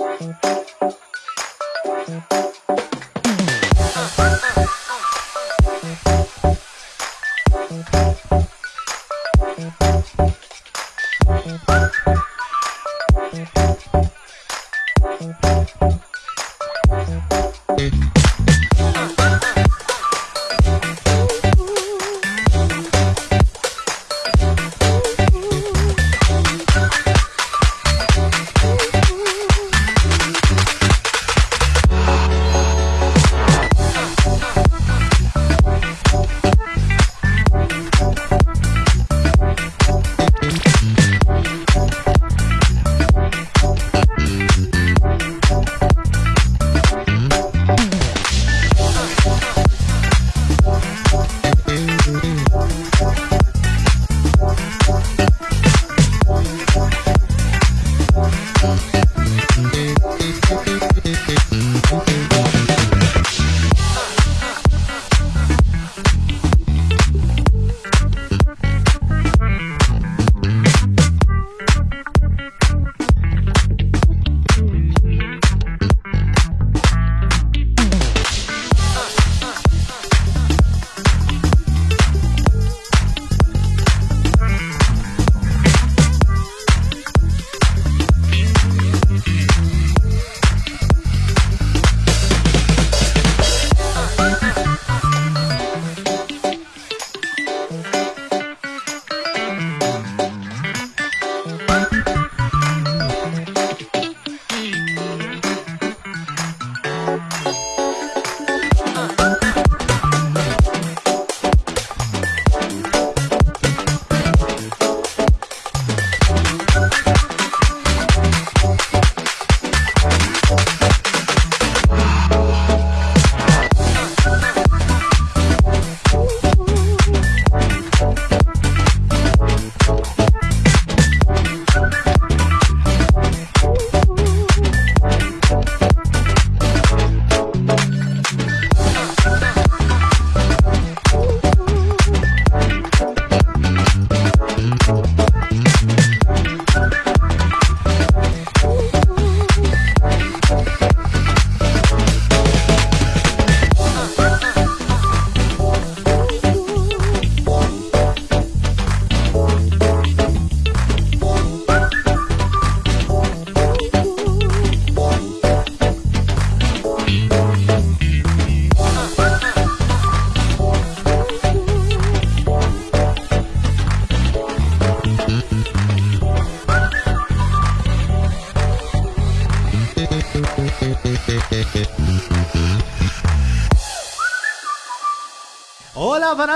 Thank you.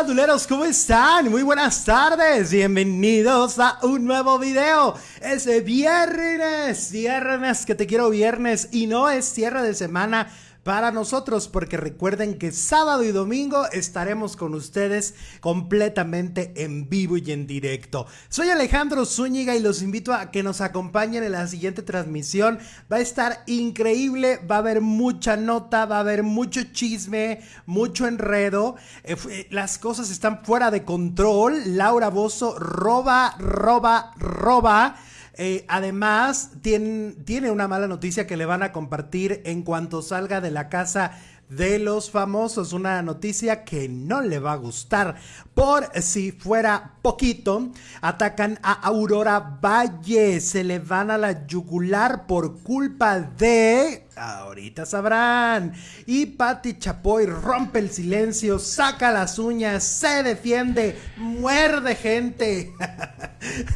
Fanaduleros, ¿cómo están? Muy buenas tardes, bienvenidos a un nuevo video. Es viernes, viernes, que te quiero viernes y no es cierre de semana para nosotros, porque recuerden que sábado y domingo estaremos con ustedes completamente en vivo y en directo. Soy Alejandro Zúñiga y los invito a que nos acompañen en la siguiente transmisión. Va a estar increíble, va a haber mucha nota, va a haber mucho chisme, mucho enredo. Eh, eh, las cosas están fuera de control. Laura Bozo roba, roba, roba. Eh, además, tiene, tiene una mala noticia que le van a compartir en cuanto salga de la casa de los famosos. Una noticia que no le va a gustar. Por si fuera poquito, atacan a Aurora Valle. Se le van a la yugular por culpa de... Ahorita sabrán. Y Patti Chapoy rompe el silencio, saca las uñas, se defiende, muerde gente.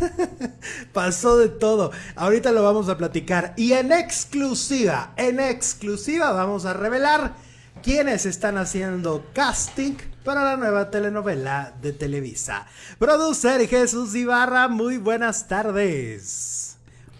Pasó de todo. Ahorita lo vamos a platicar. Y en exclusiva, en exclusiva vamos a revelar quienes están haciendo casting para la nueva telenovela de Televisa. Producer Jesús Ibarra, muy buenas tardes.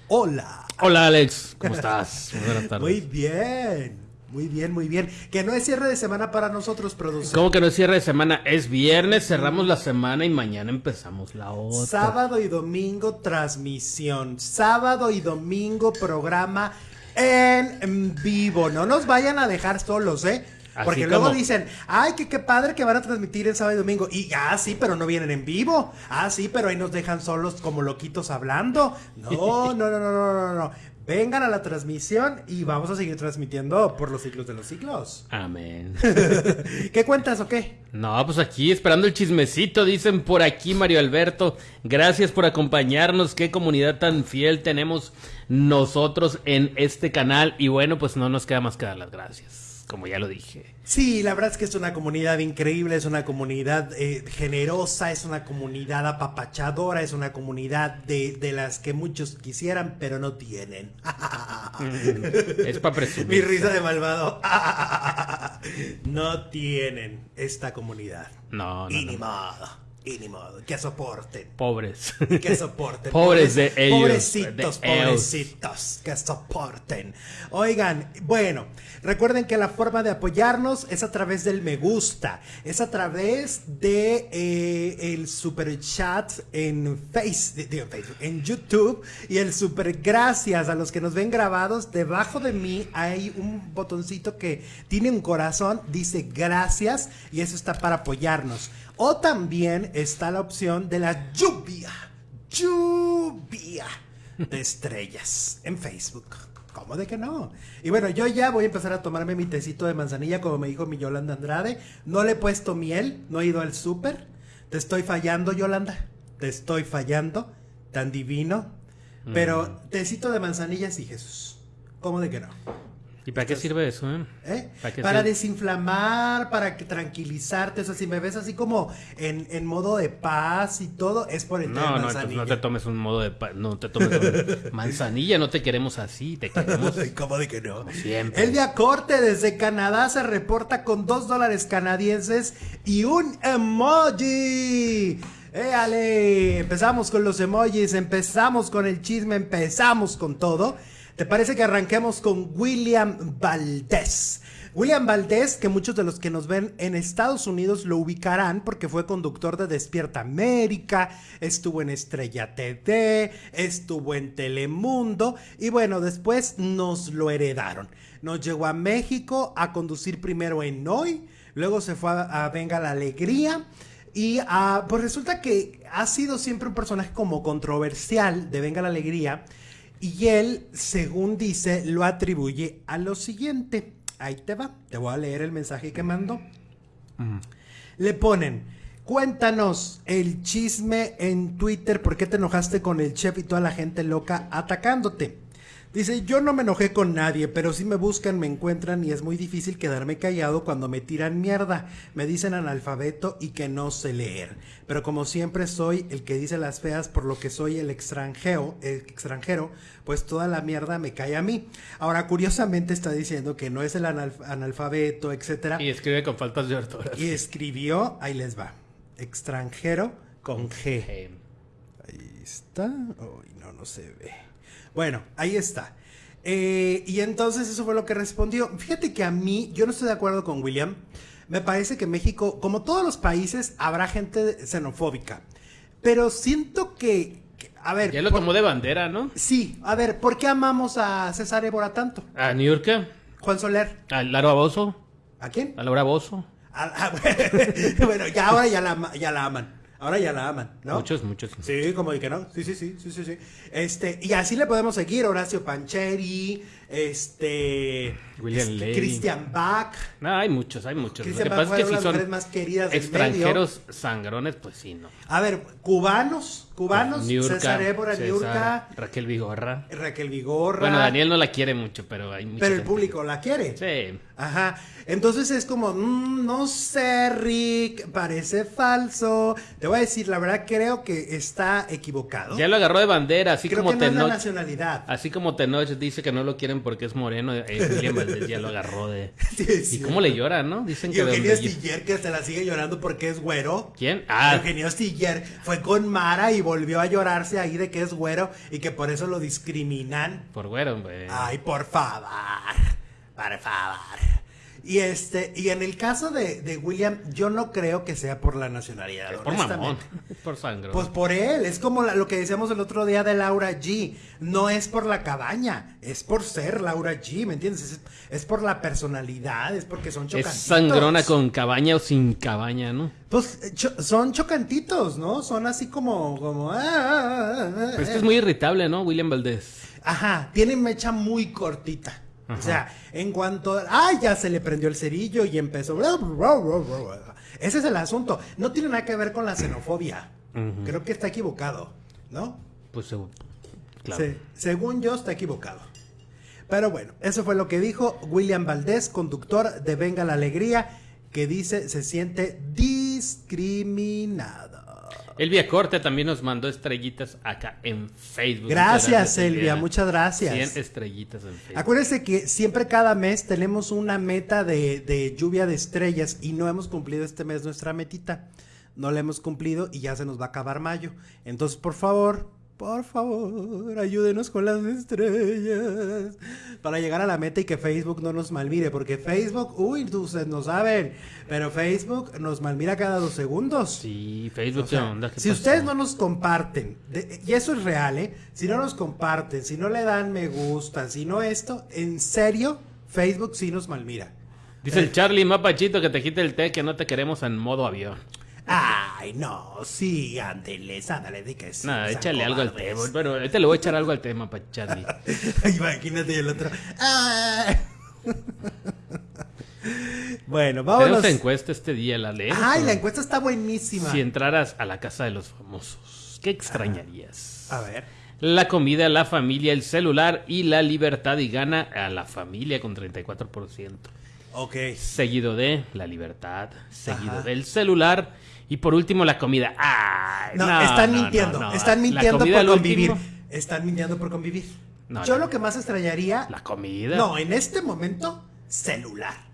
Hola. Hola Alex, ¿cómo estás? Muy buenas tardes. Muy bien. Muy bien, muy bien. Que no es cierre de semana para nosotros, producir. ¿Cómo que no es cierre de semana? Es viernes, cerramos la semana y mañana empezamos la otra. Sábado y domingo transmisión. Sábado y domingo programa en vivo. No nos vayan a dejar solos, ¿eh? Porque luego dicen, ay, que qué padre que van a transmitir el sábado y domingo. Y, ah, sí, pero no vienen en vivo. Ah, sí, pero ahí nos dejan solos como loquitos hablando. No, no, no, no, no, no, no. vengan a la transmisión y vamos a seguir transmitiendo por los ciclos de los ciclos. Amén. ¿Qué cuentas o qué? No, pues aquí esperando el chismecito, dicen por aquí Mario Alberto. Gracias por acompañarnos. Qué comunidad tan fiel tenemos nosotros en este canal. Y bueno, pues no nos queda más que dar las gracias como ya lo dije. Sí, la verdad es que es una comunidad increíble, es una comunidad eh, generosa, es una comunidad apapachadora, es una comunidad de, de las que muchos quisieran, pero no tienen. es para presumir. Mi risa de malvado. no tienen esta comunidad. No, no. Y ni modo. Y ni modo, que soporten. Pobres. Que soporten. pobres, de ellos. Pobrecitos, pobrecitos, que soporten. Oigan, bueno, recuerden que la forma de apoyarnos es a través del me gusta, es a través de eh, el super chat en, face, en Facebook, en YouTube y el super gracias a los que nos ven grabados. Debajo de mí hay un botoncito que tiene un corazón, dice gracias y eso está para apoyarnos. O también está la opción de la lluvia, lluvia de estrellas en Facebook. ¿Cómo de que no? Y bueno, yo ya voy a empezar a tomarme mi tecito de manzanilla, como me dijo mi Yolanda Andrade. No le he puesto miel, no he ido al súper. Te estoy fallando, Yolanda. Te estoy fallando. Tan divino. Pero Mm. tecito de manzanilla sí, Jesús. ¿Cómo de que no? ¿Y para qué sirve eso, eh? ¿Eh? ¿Para desinflamar, para que tranquilizarte. O sea, si me ves así como en, en modo de paz y todo, es por el té de No, no, manzanilla. no te tomes un modo de... pa- No te tomes un- manzanilla, no te queremos así, te queremos... ¿Cómo de que no? siempre. Elvia Corte desde Canadá se reporta con dos dólares canadienses y un emoji. ¡Éale! Empezamos con los emojis, empezamos con el chisme, empezamos con todo. ¿Te parece que arranquemos con William Valdés? William Valdés, que muchos de los que nos ven en Estados Unidos lo ubicarán porque fue conductor de Despierta América, estuvo en Estrella TV, estuvo en Telemundo y bueno, después nos lo heredaron. Nos llegó a México a conducir primero en Hoy, luego se fue a, Venga la Alegría y ah, pues resulta que ha sido siempre un personaje como controversial de Venga la Alegría y él, según dice, lo atribuye a lo siguiente. Ahí te va, te voy a leer el mensaje que mandó. Le ponen, cuéntanos el chisme en Twitter, ¿por qué te enojaste con el chef y toda la gente loca atacándote? Dice, yo no me enojé con nadie, pero si me buscan, me encuentran y es muy difícil quedarme callado cuando me tiran mierda. Me dicen analfabeto y que no sé leer. Pero como siempre soy el que dice las feas por lo que soy el extranjero, el extranjero, pues toda la mierda me cae a mí. Ahora, curiosamente está diciendo que no es el analf- analfabeto, etcétera. Y escribe con faltas de ortografía. Y escribió, ahí les va, extranjero con G. Ahí está. Uy, no, no se ve. Bueno, ahí está. Eh, y entonces eso fue lo que respondió. Fíjate que a mí, yo no estoy de acuerdo con William. Me parece que México, como todos los países, habrá gente xenofóbica. Pero siento que, que- a ver, Ya lo por- tomó de bandera, ¿no? sí, a ver, ¿por qué amamos a César Évora tanto? A Niurka, Juan Soler, a Laura Bozo, ¿a quién? a Laura Bozo. A- a- bueno, ya ahora ya la, ama- ya la aman. Ahora ya la aman, ¿no? Muchos, muchos. Sí, como de que no. Sí, sí, sí, sí, sí, sí. Este, y así le podemos seguir, Horacio Pancheri, este, William este, Levy. Christian Bach. No, hay muchos, hay muchos. Lo Christian que Bach pasa es que si son más queridas extranjeros sangrones, pues sí, no. A ver, cubanos, cubanos, Niurka, César Évora, César, Niurka, Raquel Vigorra. Raquel Vigorra. Bueno, Daniel no la quiere mucho, pero hay mucha Pero el público la quiere. Sí. Ajá. Entonces es como, mm, no sé, Rick, parece falso. Te voy a decir, la verdad creo que está equivocado. Ya lo agarró de bandera, así creo como que no es la Tenoch. nacionalidad. Así como Tenoch dice que no lo quieren porque es moreno, eh, William Valdés ya lo agarró de... Sí, es ¿Y cómo le llora, no? Dicen que... Eugenio donde- Stiller que se la sigue llorando porque es güero. ¿Quién? Ah, Eugenio Stiller fue con Mara y volvió a llorarse ahí de que es güero y que por eso lo discriminan. por güero, güey. Ay, por favor. Por favor. Y este, y en el caso de, de William, yo no creo que sea por la nacionalidad. Es por mamón, es por sangre. Pues por él, es como la- lo que decíamos el otro día de Laura G. No es por la cabaña, es por ser Laura G, ¿me entiendes? Es, es por la personalidad, es porque son es chocantitos. sangrona con cabaña o sin cabaña, ¿no? Pues eh, cho- son chocantitos, ¿no? Son así como... como ah, ah, ah, Pero es que ah. es muy irritable, ¿no? William Valdés. Ajá, tiene mecha muy cortita. O sea, en cuanto. ¡Ay! Ya se le prendió el cerillo y empezó. Ese es el asunto. No tiene nada que ver con la xenofobia. Creo que está equivocado, ¿no? Pues claro. Sí, según yo, está equivocado. Pero bueno, eso fue lo que dijo William Valdés, conductor de Venga la Alegría, que dice se siente discriminado. Elvia Corte también nos mandó estrellitas acá en Facebook. Gracias, Elvia, muchas gracias. 100 estrellitas en Facebook. Acuérdense que siempre cada mes tenemos una meta de, de lluvia de estrellas y no hemos cumplido este mes nuestra metita. No la hemos cumplido y ya se nos va a acabar mayo. Entonces, por favor, por favor, ayúdenos con las estrellas para llegar a la meta y que Facebook no nos malmire, porque Facebook, uy, ustedes no saben, pero Facebook nos malmira cada dos segundos. Sí, Facebook, onda? Si ustedes no nos comparten, y eso es real, ¿eh? Si no nos comparten, si no le dan me gusta, si no esto, en serio, Facebook sí nos malmira. Dice el eh, Charlie Mapachito que te quite el té que no te queremos en modo avión. Ay, no, sí, ándele, ándale, di que sí. Nada, échale algo al tema. Bueno, ahorita le voy a echar algo al tema para Charlie. Imagínate el otro. bueno, vámonos. Tenemos encuesta este día, la ley. Ay, la encuesta está buenísima. Si entraras a la casa de los famosos, ¿qué extrañarías? A ver. La comida, la familia, el celular y la libertad y gana a la familia con 34%. Ok. Seguido de la libertad, seguido del celular y por último, la comida. no, están mintiendo. están mintiendo por convivir. Están mintiendo por convivir. Yo lo que más extrañaría. La comida. No, en este momento, celular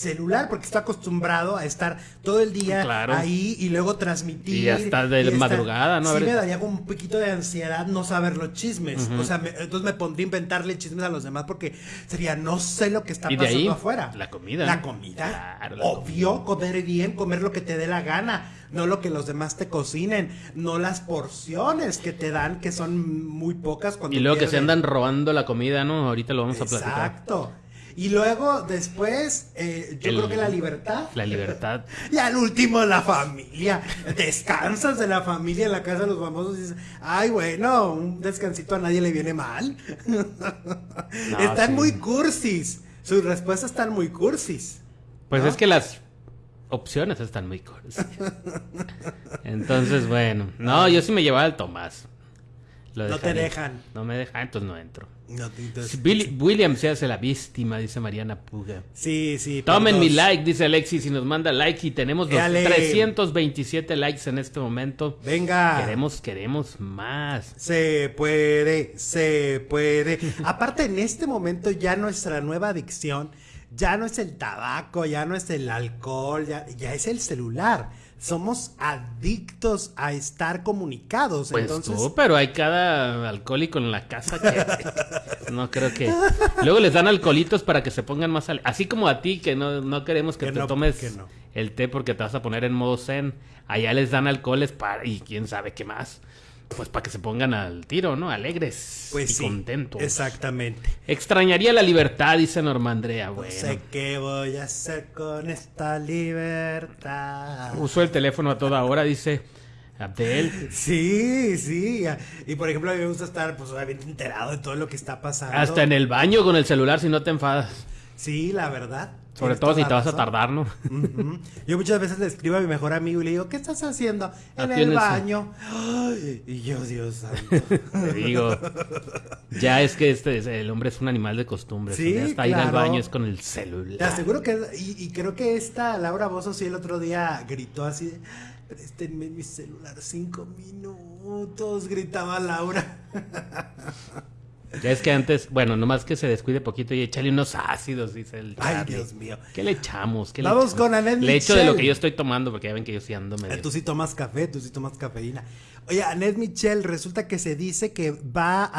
celular porque está acostumbrado a estar todo el día ahí y luego transmitir. Y hasta de madrugada, ¿no? Sí, me daría un poquito de ansiedad no saber los chismes. O sea, entonces me pondría a inventarle chismes a los demás porque sería, no sé lo que está pasando afuera. La comida. La comida. Obvio, comer bien, comer lo que te dé la gana. No lo que los demás te cocinen, no las porciones que te dan, que son muy pocas cuando. Y luego que se andan robando la comida, ¿no? Ahorita lo vamos a platicar. Exacto. Y luego, después, eh, yo creo que la libertad. La libertad. y al último, la familia. Descansas de la familia en la casa de los famosos y dices, ay, bueno, un descansito a nadie le viene mal. están muy cursis. Sus respuestas están muy cursis. Pues es que las opciones están muy cursis. Entonces, bueno. No, yo sí me llevaba al Tomás. No te dejan. No me dejan, entonces no entro. William se hace la víctima, dice Mariana Puga. Sí, sí. Tomen mi like, dice Alexis, y nos manda like. Y tenemos los 327 likes en este momento. Venga. Queremos, queremos más. Se puede, se puede. Aparte, en este momento ya nuestra nueva adicción ya no es el tabaco, ya no es el alcohol, ya, ya es el celular somos adictos a estar comunicados. Pues entonces... tú, pero hay cada alcohólico en la casa que no creo que. Luego les dan alcoholitos para que se pongan más. Así como a ti, que no, no queremos que, te tomes el té porque te vas a poner en modo zen. Allá les dan alcoholes para. y quién sabe qué más pues para que se pongan al tiro, ¿no? Alegres pues y contentos. Exactamente. Extrañaría la libertad, dice Norma Andrea. Bueno. No sé qué voy a hacer con esta libertad. Uso el teléfono a toda hora, dice Abdel. Sí, sí. Y por ejemplo, a mí me gusta estar pues bien enterado de todo lo que está pasando. Hasta en el baño con el celular si no te enfadas. Sí, la verdad. Sobre todo si te vas a tardar, ¿no? Yo muchas veces le escribo a mi mejor amigo y le digo, ¿qué estás haciendo? En el baño. y yo, Dios santo. Te digo, ya es que este el hombre es un animal de costumbre. Sí, hasta ir al baño es con el celular. Te aseguro que, y, creo que esta Laura Bozo sí el otro día gritó así, préstenme mi celular cinco minutos, gritaba Laura. Ya es que antes, bueno, nomás que se descuide poquito y échale unos ácidos, dice el Ay, Dios mío. ¿Qué le echamos? ¿Qué Vamos le con Anet Le echo de lo que yo estoy tomando, porque ya ven que yo sí ando medio... Tú sí tomas café, tú sí tomas cafeína. Oye, Annette Michel, resulta que se dice que va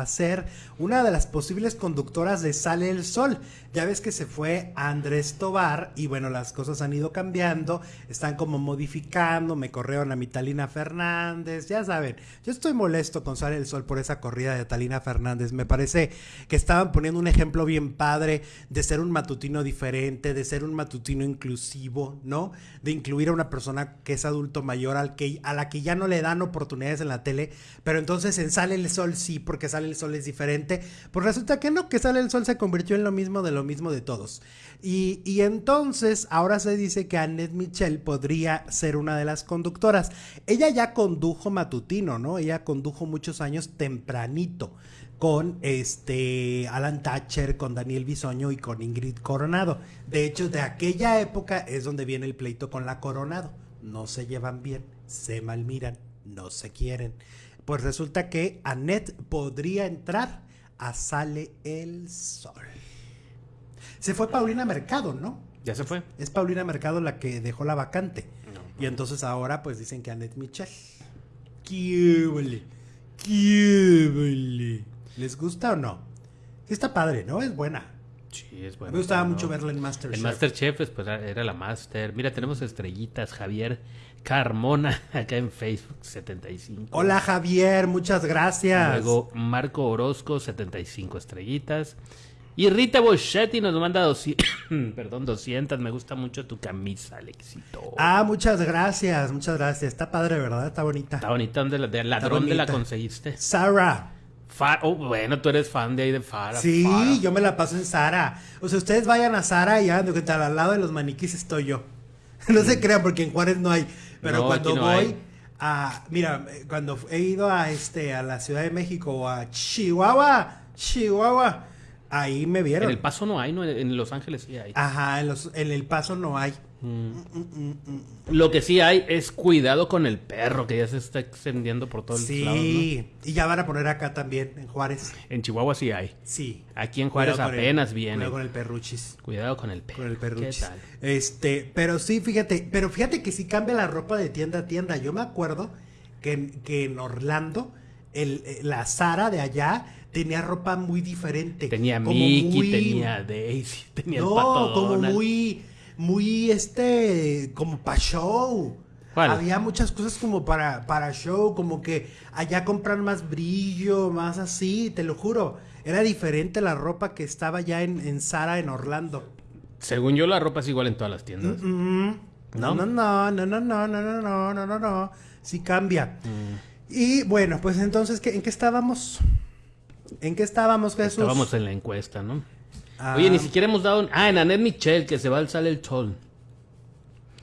a ser una de las posibles conductoras de Sale el Sol. Ya ves que se fue Andrés Tobar y bueno, las cosas han ido cambiando, están como modificando, me corrieron a mi Talina Fernández, ya saben, yo estoy molesto con Sale el Sol por esa corrida de Talina Fernández, me parece que estaban poniendo un ejemplo bien padre de ser un matutino diferente, de ser un matutino inclusivo, ¿no? De incluir a una persona que es adulto mayor al que, a la que ya no le dan oportunidades en la tele, pero entonces en Sale el Sol sí, porque Sale el Sol es diferente. Pues resulta que no, que Sale el Sol se convirtió en lo mismo de lo mismo de todos. Y, y entonces ahora se dice que Annette Michel podría ser una de las conductoras. Ella ya condujo matutino, ¿no? Ella condujo muchos años tempranito con este Alan Thatcher, con Daniel Bisoño y con Ingrid Coronado. De hecho, de aquella época es donde viene el pleito con la Coronado. No se llevan bien, se malmiran, no se quieren. Pues resulta que Annette podría entrar a Sale el Sol. Se fue Paulina Mercado, ¿no? Ya se fue. Es Paulina Mercado la que dejó la vacante. Y entonces ahora pues dicen que Annette Michel. ¡Qué. ¿Les gusta o no? Sí está padre, ¿no? Es buena. Sí, es bueno. Me gustaba ¿no? mucho verla en Masterchef. El Masterchef, pues, pues, era la Master. Mira, tenemos estrellitas. Javier Carmona, acá en Facebook, 75. Hola Javier, muchas gracias. Luego Marco Orozco, 75 estrellitas. Y Rita Boschetti nos manda 200, perdón, 200. Me gusta mucho tu camisa, Alexito. Ah, muchas gracias, muchas gracias. Está padre, ¿verdad? Está bonita. Está bonita. ¿Dónde la, de ladrón ¿Dónde la conseguiste? Sara. Fa oh, bueno, tú eres fan de ahí de Fara. Sí, Fara. yo me la paso en Sara. O sea, ustedes vayan a Sara y ya, que tal, al lado de los maniquís estoy yo. no se crean porque en Juárez no hay. Pero No, cuando no voy hay. a, mira, cuando he ido a este, a la Ciudad de México o a Chihuahua, Chihuahua, ahí me vieron. En El Paso no hay, ¿no? En Los Ángeles sí hay. Ajá, en, los, en El Paso no hay. Lo que sí hay es cuidado con el perro, que ya se está extendiendo por todos Sí, lados, ¿no? y ya van a poner acá también, en Juárez. En Chihuahua sí hay. Sí. Aquí en Juárez Cuidado el- apenas viene. Cuidado con el perruchis. Cuidado con el perro. Con el perruchis. ¿Qué tal? Este, pero sí, fíjate, pero fíjate que sí cambia la ropa de tienda a tienda. Yo me acuerdo que, en- que en Orlando, el, eh, la Sara de allá tenía ropa muy diferente. Tenía como Mickey, muy- tenía Daisy, tenía el No, pato como Donald. muy, muy este, como para show. ¿Cuál? Había muchas cosas como para, para show, como que allá compran más brillo, más así, te lo juro. Era diferente la ropa que estaba ya en, en Sara en Orlando. Según yo, la ropa es igual en todas las tiendas. Mm, No, no, no, no, no, no, no, no, no, no, no, no. Sí cambia. Y bueno, pues entonces, ¿qué- ¿en qué estábamos? ¿En qué estábamos, Jesús? Estábamos en la encuesta, ¿no? Ah, Oye, ni siquiera hemos dado... Ah, en Annette Michel, que se va al sale el sol.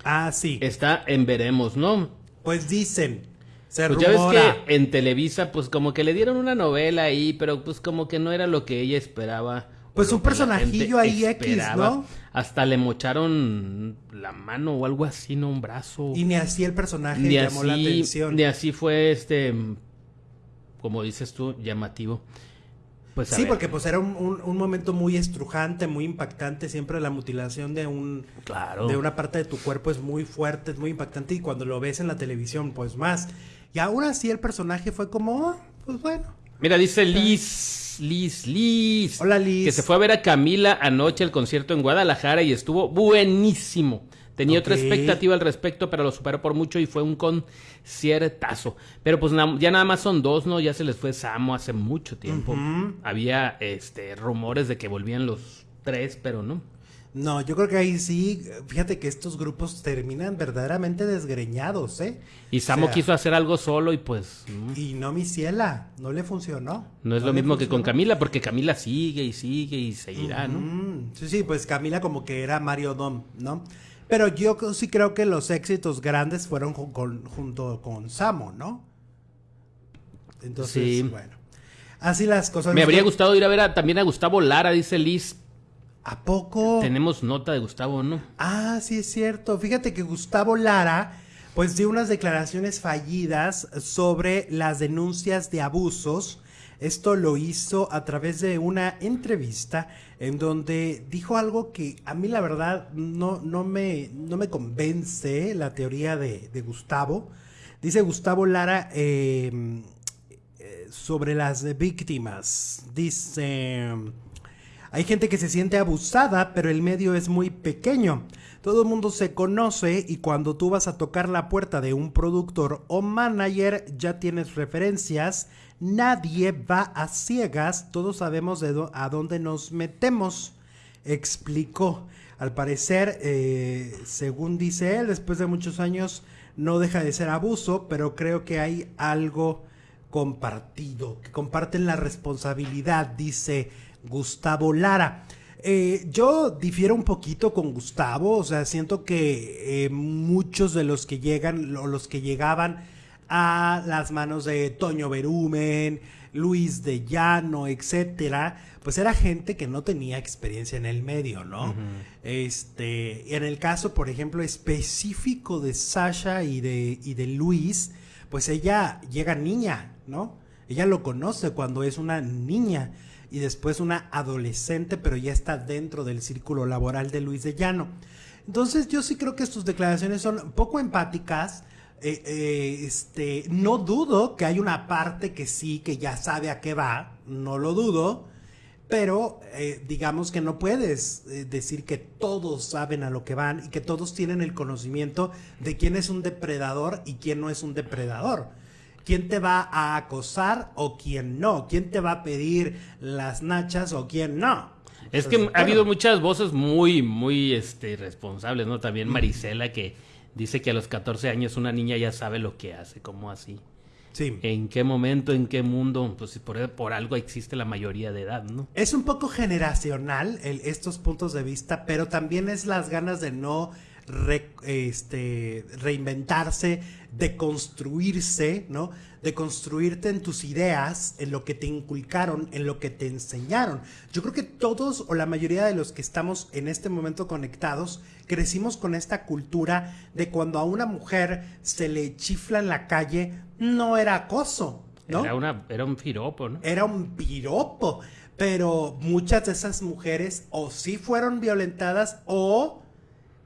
Ah, sí. Está en Veremos, ¿no? Pues dicen. Se Pues ya ves que en Televisa, pues como que le dieron una novela ahí, pero pues como que no era lo que ella esperaba. Pues un personajillo ahí X, esperaba. ¿no? Hasta le mocharon la mano o algo así, ¿no? Un brazo. Y ni así el personaje ni llamó la atención. ni así fue este, como dices tú, llamativo. Pues Sí, ver, porque pues era un, un- un momento muy estrujante, muy impactante. Siempre la mutilación de un Claro. de una parte de tu cuerpo es muy fuerte, es muy impactante. Y cuando lo ves en la televisión, pues más. Y aún así el personaje fue como, "Ah, pues bueno. Mira, dice Liz, Liz, Liz. Hola, Liz. Que se fue a ver a Camila anoche al concierto en Guadalajara y estuvo buenísimo. Tenía otra expectativa al respecto, pero lo superó por mucho y fue un conciertazo. Pero pues ya nada más son dos, ¿no? Ya se les fue Samo hace mucho tiempo. Había este rumores de que volvían los tres, pero no. No, yo creo que ahí sí, fíjate que estos grupos terminan verdaderamente desgreñados, ¿eh? Y Samo O sea, quiso hacer algo solo y pues no, Y no mi ciela, no le funcionó. no es lo mismo que con. Camila, porque Camila sigue y sigue y seguirá, ¿no? Sí, sí, pues Camila como que era Mario Dom, ¿no? Pero yo sí creo que los éxitos grandes fueron con- junto con Samo, ¿no? Entonces, Sí. bueno. Así las cosas. Me habría gustado ir a ver a- también a Gustavo Lara, dice Liz. ¿A poco? Tenemos nota de Gustavo, ¿no? Ah, sí es cierto. Fíjate que Gustavo Lara pues dio unas declaraciones fallidas sobre las denuncias de abusos. Esto lo hizo a través de una entrevista en donde dijo algo que a mí la verdad no, no, me, no me convence la teoría de, Gustavo. Dice Gustavo Lara eh, eh, sobre las víctimas. Dice... Hay gente que se siente abusada, pero el medio es muy pequeño. Todo el mundo se conoce y cuando tú vas a tocar la puerta de un productor o manager ya tienes referencias. Nadie va a ciegas, todos sabemos a dónde nos metemos, explicó. Al parecer, eh, según dice él, después de muchos años no deja de ser abuso, pero creo que hay algo compartido, que comparten la responsabilidad, dice Gustavo Lara. Eh, yo difiero un poquito con Gustavo, o sea, siento que eh, muchos de los que llegan, o los que llegaban a las manos de Toño Berumen, Luis de Llano, etcétera, pues era gente que no tenía experiencia en el medio, ¿no? Este, en el caso, por ejemplo, específico de Sasha y de, y de Luis, pues ella llega niña, ¿no? Ella lo conoce cuando es una niña y después una adolescente, pero ya está dentro del círculo laboral de Luis de Llano. Entonces yo sí creo que sus declaraciones son poco empáticas. Eh, eh, este, no dudo que hay una parte que sí, que ya sabe a qué va, no lo dudo, pero eh, digamos que no puedes decir que todos saben a lo que van y que todos tienen el conocimiento de quién es un depredador y quién no es un depredador quién te va a acosar o quién no, quién te va a pedir las nachas o quién no. Es que ha habido muchas voces muy, muy este, responsables, ¿no? También Marisela que dice que a los 14 años una niña ya sabe lo que hace, ¿cómo así? Sí. ¿En qué momento, en qué mundo? Pues por, por algo existe la mayoría de edad, ¿no? Es un poco generacional estos puntos de vista, pero también es las ganas de no este, reinventarse, de construirse, ¿no? De construirte en tus ideas, en lo que te inculcaron, en lo que te enseñaron. Yo creo que todos o la mayoría de los que estamos en este momento conectados crecimos con esta cultura de cuando a una mujer se le chifla en la calle, no era acoso, ¿no? Era, una, era un piropo, ¿no? Era un piropo. Pero muchas de esas mujeres o sí fueron violentadas o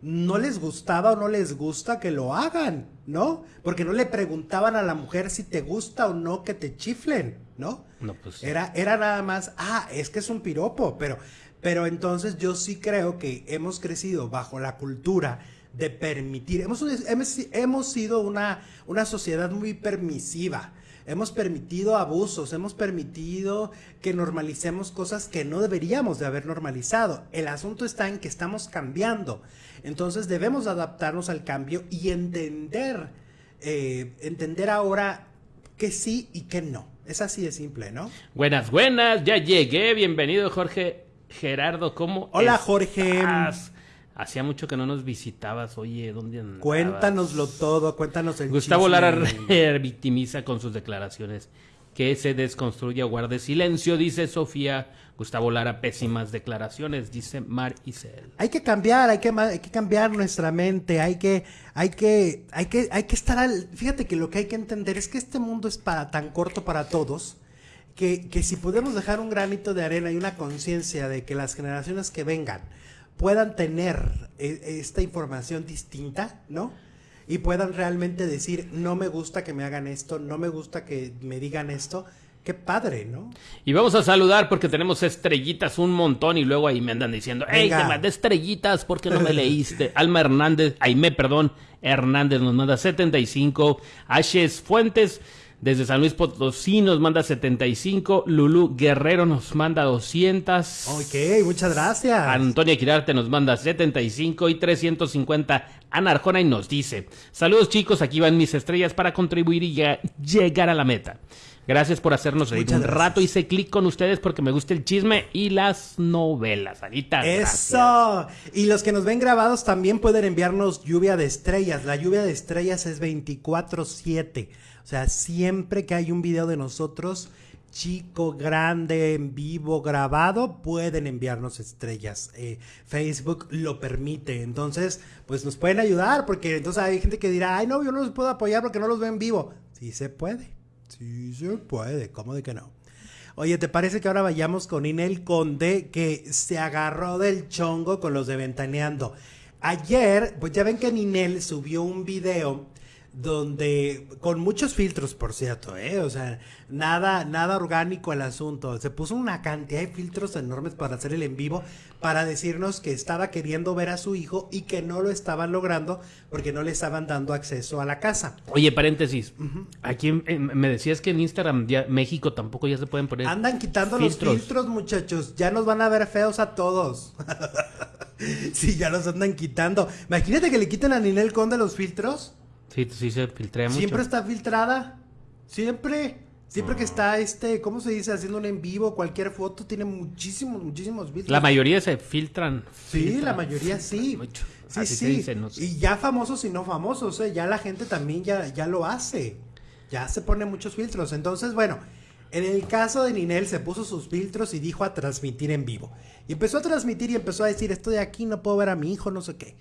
no les gustaba o no les gusta que lo hagan, ¿no? Porque no le preguntaban a la mujer si te gusta o no que te chiflen, ¿no? No, pues. Era, era nada más, ah, es que es un piropo, pero, pero entonces yo sí creo que hemos crecido bajo la cultura de permitir, hemos, hemos, hemos sido una, una sociedad muy permisiva, hemos permitido abusos, hemos permitido que normalicemos cosas que no deberíamos de haber normalizado. El asunto está en que estamos cambiando. Entonces debemos adaptarnos al cambio y entender, eh, entender ahora que sí y que no. Es así de simple, ¿no? Buenas, buenas, ya llegué. Bienvenido, Jorge Gerardo. ¿Cómo Hola, Jorge. Hacía mucho que no nos visitabas. Oye, ¿dónde andabas? Cuéntanoslo todo, cuéntanos el Gustavo Lara victimiza con sus declaraciones que se desconstruya, guarde silencio, dice Sofía. Gustavo Lara, pésimas declaraciones, dice Mar Isel. Hay que cambiar, hay que, hay que cambiar nuestra mente, hay que, hay que, hay que, hay que estar al, fíjate que lo que hay que entender es que este mundo es para tan corto para todos, que, que si podemos dejar un granito de arena y una conciencia de que las generaciones que vengan puedan tener e, esta información distinta, ¿no? y puedan realmente decir, no me gusta que me hagan esto, no me gusta que me digan esto. Qué padre, ¿no? Y vamos a saludar porque tenemos estrellitas un montón y luego ahí me andan diciendo, hey, te mandé estrellitas porque no me leíste. Alma Hernández, Aime, perdón, Hernández nos manda 75. Ashes Fuentes desde San Luis Potosí nos manda 75. Lulu Guerrero nos manda 200. Ok, muchas gracias. Antonia Quirarte nos manda 75 y 350. Ana Arjona y nos dice: Saludos chicos, aquí van mis estrellas para contribuir y llegar a la meta. Gracias por hacernos reír un rato. Hice clic con ustedes porque me gusta el chisme y las novelas. Anita. Eso. Y los que nos ven grabados también pueden enviarnos lluvia de estrellas. La lluvia de estrellas es 24-7. O sea, siempre que hay un video de nosotros, chico, grande, en vivo, grabado, pueden enviarnos estrellas. Eh, Facebook lo permite. Entonces, pues nos pueden ayudar, porque entonces hay gente que dirá, ay, no, yo no los puedo apoyar porque no los veo en vivo. Sí se puede. Sí se puede. ¿Cómo de que no? Oye, ¿te parece que ahora vayamos con Inel Conde, que se agarró del chongo con los de Ventaneando? Ayer, pues ya ven que Ninel subió un video donde con muchos filtros, por cierto, ¿eh? o sea, nada, nada orgánico el asunto. Se puso una cantidad de filtros enormes para hacer el en vivo, para decirnos que estaba queriendo ver a su hijo y que no lo estaban logrando porque no le estaban dando acceso a la casa. Oye, paréntesis, aquí me decías que en Instagram ya, México tampoco ya se pueden poner. Andan quitando los filtros, muchachos, ya nos van a ver feos a todos. sí, ya los andan quitando. Imagínate que le quiten a Ninel Conde los filtros. Sí, sí se filtrea mucho. Siempre está filtrada. Siempre. Siempre que está este, ¿cómo se dice? Haciendo un en vivo, cualquier foto tiene muchísimos, muchísimos filtros. La mayoría se filtran. Sí, filtran. la mayoría sí. Mucho. Sí, Así se sí. dice, no sé. Y ya famosos y no famosos, ¿eh? ya la gente también ya, ya lo hace. Ya se pone muchos filtros. Entonces, bueno, en el caso de Ninel se puso sus filtros y dijo a transmitir en vivo. Y empezó a transmitir y empezó a decir, estoy aquí, no puedo ver a mi hijo, no sé qué.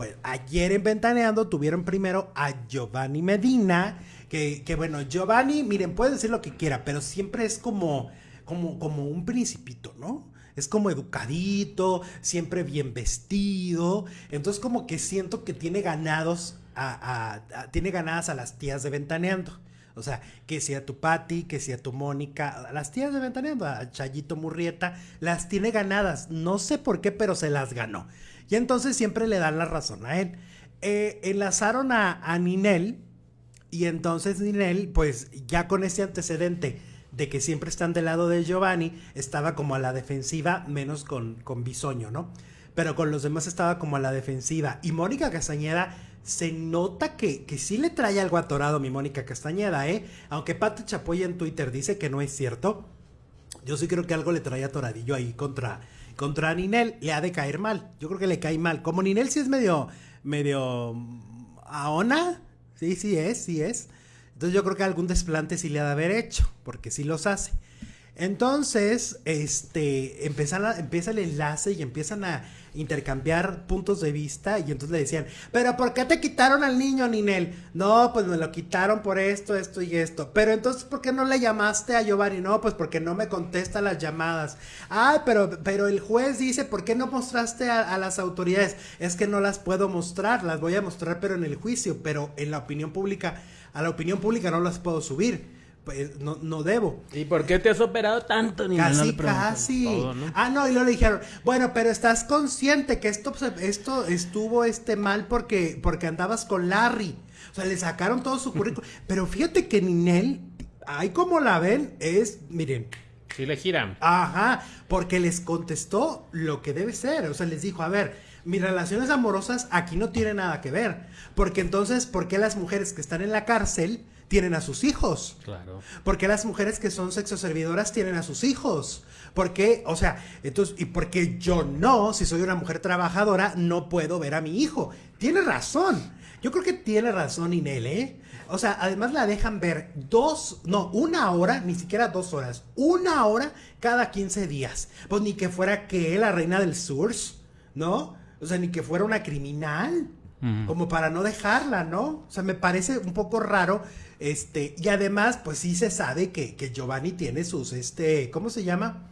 Bueno, ayer en Ventaneando tuvieron primero a Giovanni Medina, que, que bueno, Giovanni, miren, puede decir lo que quiera, pero siempre es como, como, como un principito, ¿no? Es como educadito, siempre bien vestido. Entonces como que siento que tiene ganados a, a- a- tiene ganadas a las tías de Ventaneando. O sea, que sea tu Patti, que sea tu Mónica, a las tías de Ventaneando, a Chayito Murrieta, las tiene ganadas. No sé por qué, pero se las ganó. Y entonces siempre le dan la razón a él. Eh, enlazaron a, a Ninel, y entonces Ninel, pues ya con ese antecedente de que siempre están del lado de Giovanni, estaba como a la defensiva, menos con, con Bisoño, ¿no? Pero con los demás estaba como a la defensiva. Y Mónica Castañeda se nota que, que sí le trae algo atorado mi Mónica Castañeda, ¿eh? Aunque Pato Chapoy en Twitter dice que no es cierto. Yo sí creo que algo le trae atoradillo ahí contra, contra Ninel. Le ha de caer mal. Yo creo que le cae mal. Como Ninel sí es medio, medio aona. Sí, sí es, sí es. Entonces yo creo que algún desplante sí le ha de haber hecho, porque sí los hace. Entonces, este, empiezan a- empieza el enlace y empiezan a intercambiar puntos de vista y entonces le decían, pero ¿por qué te quitaron al niño, Ninel? No, pues me lo quitaron por esto, esto y esto. Pero entonces, ¿por qué no le llamaste a Giovanni? No, pues porque no me contesta las llamadas. Ay, pero, pero el juez dice, ¿por qué no mostraste a, a las autoridades? Es que no las puedo mostrar, las voy a mostrar pero en el juicio, pero en la opinión pública, a la opinión pública no las puedo subir. Pues no, no debo. ¿Y por qué te has operado tanto? Ni Casi, no casi. todo, ¿no? Ah, no, y luego le dijeron, bueno, pero estás consciente que esto, se- esto estuvo este mal porque, porque andabas con Larry. O sea, le sacaron todo su currículum. pero fíjate que Ninel, ahí como la ven, es, miren, Sí le giran. Ajá, porque les contestó lo que debe ser. O sea, les dijo, a ver, mis relaciones amorosas aquí no tienen nada que ver. Porque entonces, ¿por qué las mujeres que están en la cárcel tienen a sus hijos? Claro. ¿Por qué las mujeres que son sexoservidoras tienen a sus hijos? ¿Por qué? O sea, entonces, ¿y por qué yo no, si soy una mujer trabajadora, no puedo ver a mi hijo? Tiene razón. Yo creo que tiene razón Inel, ¿eh? O sea, además la dejan ver dos, no, una hora, ni siquiera dos horas, una hora cada 15 días. Pues ni que fuera que la reina del sur, ¿no? O sea, ni que fuera una criminal Como para no dejarla, ¿no? O sea, me parece un poco raro, este, y además, pues sí se sabe que, que Giovanni tiene sus, este, ¿cómo se llama?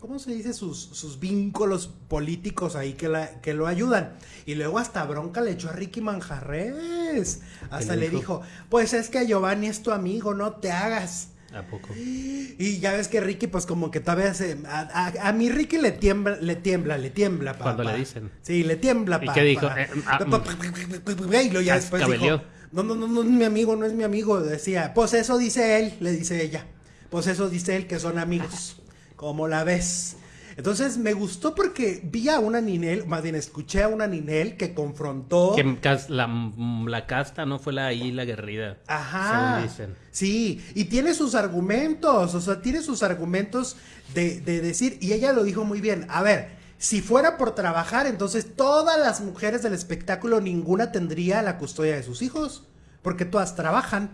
¿Cómo se dice? Sus, sus vínculos políticos ahí que, la, que lo ayudan. Y luego hasta bronca le echó a Ricky Manjarres. Hasta le le dijo? dijo, pues es que Giovanni es tu amigo, no te hagas. ¿A poco? Y ya ves que Ricky, pues como que todavía se... A, a- a mi Ricky le tiembla, le tiembla, le tiembla, papá. Cuando le dicen. Sí, le tiembla, ¿Y qué dijo? Eh, ah, Y luego ya después dijo, no, no, no, no es mi amigo, no es mi amigo. Decía, pues eso dice él, le dice ella. Pues eso dice él, que son amigos. ¿Cómo la ves? Entonces me gustó porque vi a una Ninel, más bien escuché a una Ninel que confrontó... Que la, la casta no fue la ahí la guerrida. Ajá. Según dicen. Sí, y tiene sus argumentos, o sea, tiene sus argumentos de, de decir, y ella lo dijo muy bien, a ver, si fuera por trabajar, entonces todas las mujeres del espectáculo, ninguna tendría la custodia de sus hijos, porque todas trabajan,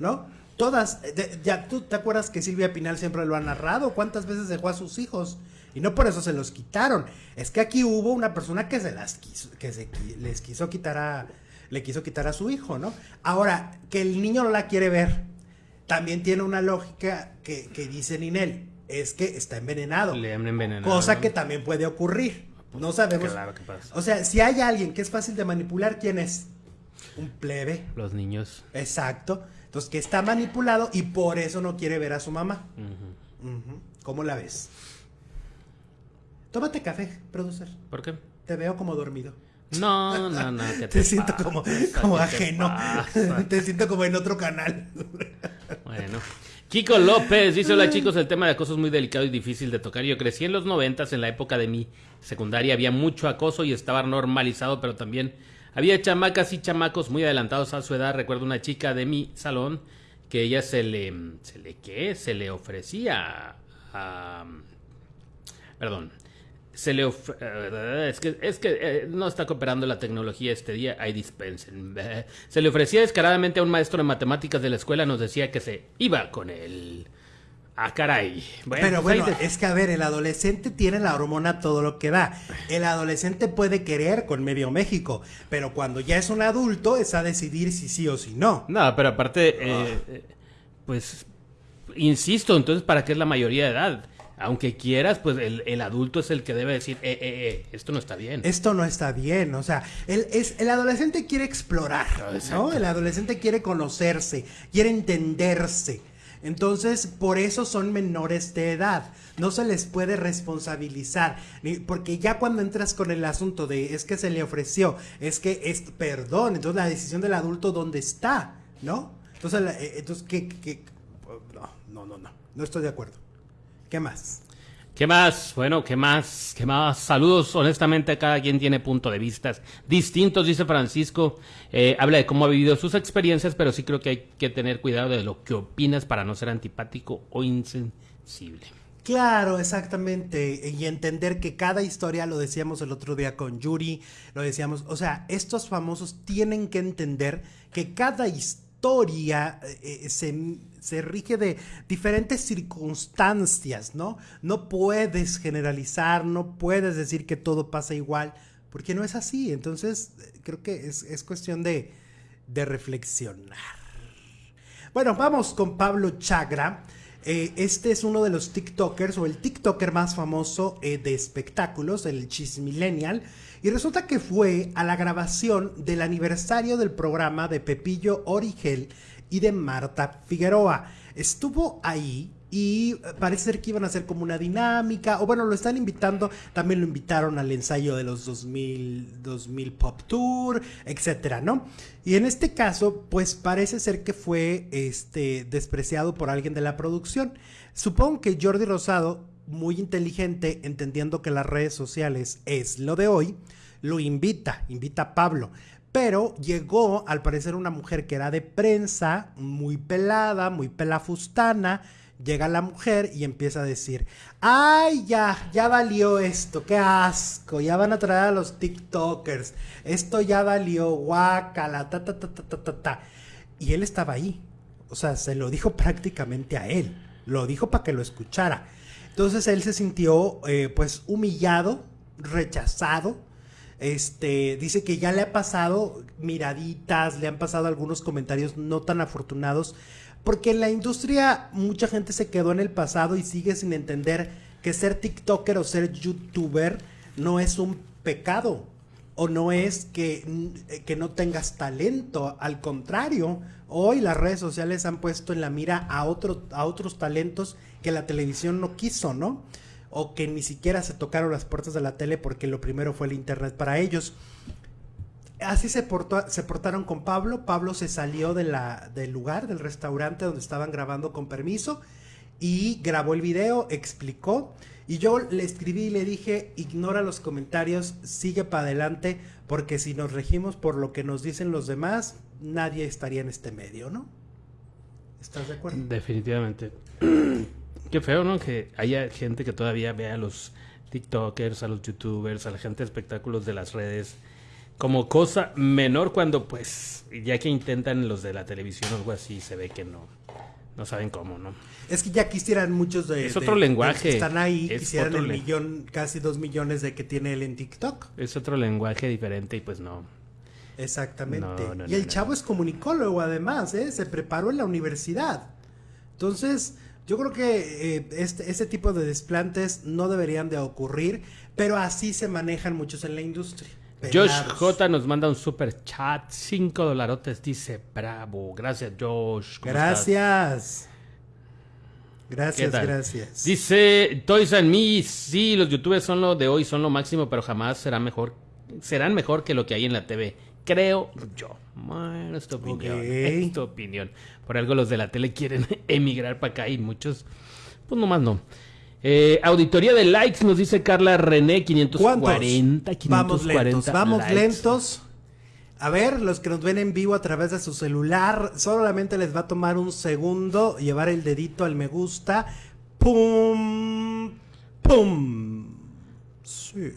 ¿no? Todas, de- ya tú te acuerdas que Silvia Pinal siempre lo ha narrado, cuántas veces dejó a sus hijos, y no por eso se los quitaron, es que aquí hubo una persona que se las quiso, que se, les quiso quitar a, le quiso quitar a su hijo, ¿no? Ahora, que el niño no la quiere ver, también tiene una lógica que, que dice Ninel, es que está envenenado. Le han envenenado. Cosa que también puede ocurrir. No sabemos. Claro que pasa. O sea, si hay alguien que es fácil de manipular, ¿quién es? Un plebe. Los niños. Exacto. Entonces, que está manipulado y por eso no quiere ver a su mamá. ¿Cómo la ves? Tómate café, producer. ¿Por qué? Te veo como dormido. No, no, no. ¿qué Te, siento pasa? como, ¿Qué como te ajeno. pasa? Te siento como en otro canal. Bueno. Kiko López dice, hola chicos, el tema de acoso es muy delicado y difícil de tocar. Yo crecí en los noventas, en la época de mi secundaria había mucho acoso y estaba normalizado, pero también Había chamacas y chamacos muy adelantados a su edad. Recuerdo una chica de mi salón que ella se le, se le, ¿qué? Se le ofrecía a, perdón, se le eh, es que es que eh, no está cooperando la tecnología este día, ahí dispensen. Se le ofrecía descaradamente a un maestro de matemáticas de la escuela, nos decía que se iba con él. Ah, caray. Pero pues bueno, es que a ver, el adolescente tiene la hormona todo lo que da. El adolescente puede querer con medio México, pero cuando ya es un adulto es a decidir si sí o si no. No, pero aparte, eh, ah. pues, insisto, entonces, ¿para qué es la mayoría de edad? Aunque quieras, pues el, adulto es el que debe decir, eh, eh, eh, esto no está bien. Esto no está bien, o sea, el, es, el adolescente quiere explorar, ¿no? El adolescente quiere conocerse, quiere entenderse. Entonces, por eso son menores de edad. No se les puede responsabilizar. Porque ya cuando entras con el asunto de es que se le ofreció, es que es perdón, entonces la decisión del adulto, ¿dónde está? ¿No? Entonces, entonces ¿qué, qué? No, no, no, no. No estoy de acuerdo. ¿Qué más? ¿Qué más? Bueno, ¿qué más? ¿Qué más? Saludos, honestamente, cada quien tiene punto de vista distintos, dice Francisco. Eh, habla de cómo ha vivido sus experiencias, pero sí creo que hay que tener cuidado de lo que opinas para no ser antipático o insensible. Claro, exactamente. Y entender que cada historia, lo decíamos el otro día con Yuri, lo decíamos, o sea, estos famosos tienen que entender que cada historia eh, eh, se se rige de diferentes circunstancias, ¿no? No puedes generalizar, no puedes decir que todo pasa igual, porque no es así. Entonces, creo que es, cuestión de, reflexionar. Bueno, vamos con Pablo Chagra. Eh, este es uno de los TikTokers o el TikToker más famoso eh, de espectáculos, el Millennial. Y resulta que fue a la grabación del aniversario del programa de Pepillo Origel y de Marta Figueroa. Estuvo ahí y parece ser que iban a hacer como una dinámica, o bueno, lo están invitando, también lo invitaron al ensayo de los 2000, 2000 Pop Tour, etcétera, ¿no? Y en este caso, pues parece ser que fue este, despreciado por alguien de la producción. Supongo que Jordi Rosado, muy inteligente, entendiendo que las redes sociales es lo de hoy, lo invita, invita a Pablo pero llegó al parecer una mujer que era de prensa, muy pelada, muy pelafustana. Llega la mujer y empieza a decir, ay, ya, ya valió esto, qué asco, ya van a traer a los TikTokers, esto ya valió, guácala, ta, ta, ta, ta, ta, ta, ta. Y él estaba ahí, o sea, se lo dijo prácticamente a él, lo dijo para que lo escuchara. Entonces él se sintió, eh, pues, humillado, rechazado, este, dice que ya le ha pasado miraditas, le han pasado algunos comentarios no tan afortunados, porque en la industria mucha gente se quedó en el pasado y sigue sin entender que ser TikToker o ser YouTuber no es un pecado o no es que, que no tengas talento, al contrario, hoy las redes sociales han puesto en la mira a, otro, a otros talentos que la televisión no quiso, ¿no? O que ni siquiera se tocaron las puertas de la tele porque lo primero fue el internet para ellos. Así se, portaron con Pablo. Pablo se salió del lugar, del restaurante donde estaban grabando con permiso y grabó el video, explicó. Y yo le escribí y le dije, ignora los comentarios, sigue para adelante, porque si nos regimos por lo que nos dicen los demás, nadie estaría en este medio, ¿no? ¿Estás de acuerdo? Definitivamente. Qué feo, ¿no? Que haya gente que todavía vea a los TikTokers, a los YouTubers, a la gente de espectáculos de las redes como cosa menor cuando, pues, ya que intentan los de la televisión o algo así, se ve que no, no saben cómo, ¿no? Es que ya quisieran muchos de... Es otro lenguaje. están ahí, quisieran el millón, casi dos millones de que tiene él en TikTok. Es otro lenguaje diferente y pues no. Exactamente. y el chavo es comunicólogo además, ¿eh? Se preparó en la universidad. Entonces, yo creo que eh, este, este, tipo de desplantes no deberían de ocurrir, pero así se manejan muchos en la industria. Josh J nos manda un super chat, 5 dolarotes, dice bravo. Gracias, Josh. Gracias. Gracias, gracias. Dice Toys and Me, sí, los youtubers son lo de hoy, son lo máximo, pero jamás será mejor, serán mejor que lo que hay en la TV. Creo yo. Bueno, es tu opinión. Es tu opinión. Por algo los de la tele quieren emigrar para acá y muchos, pues nomás no. Eh, auditoría de likes, nos dice Carla René, 540, 540 Vamos lentos, vamos lentos. A ver, los que nos ven en vivo a través de su celular, solamente les va a tomar un segundo llevar el dedito al me gusta. ¡Pum! ¡Pum! Sí.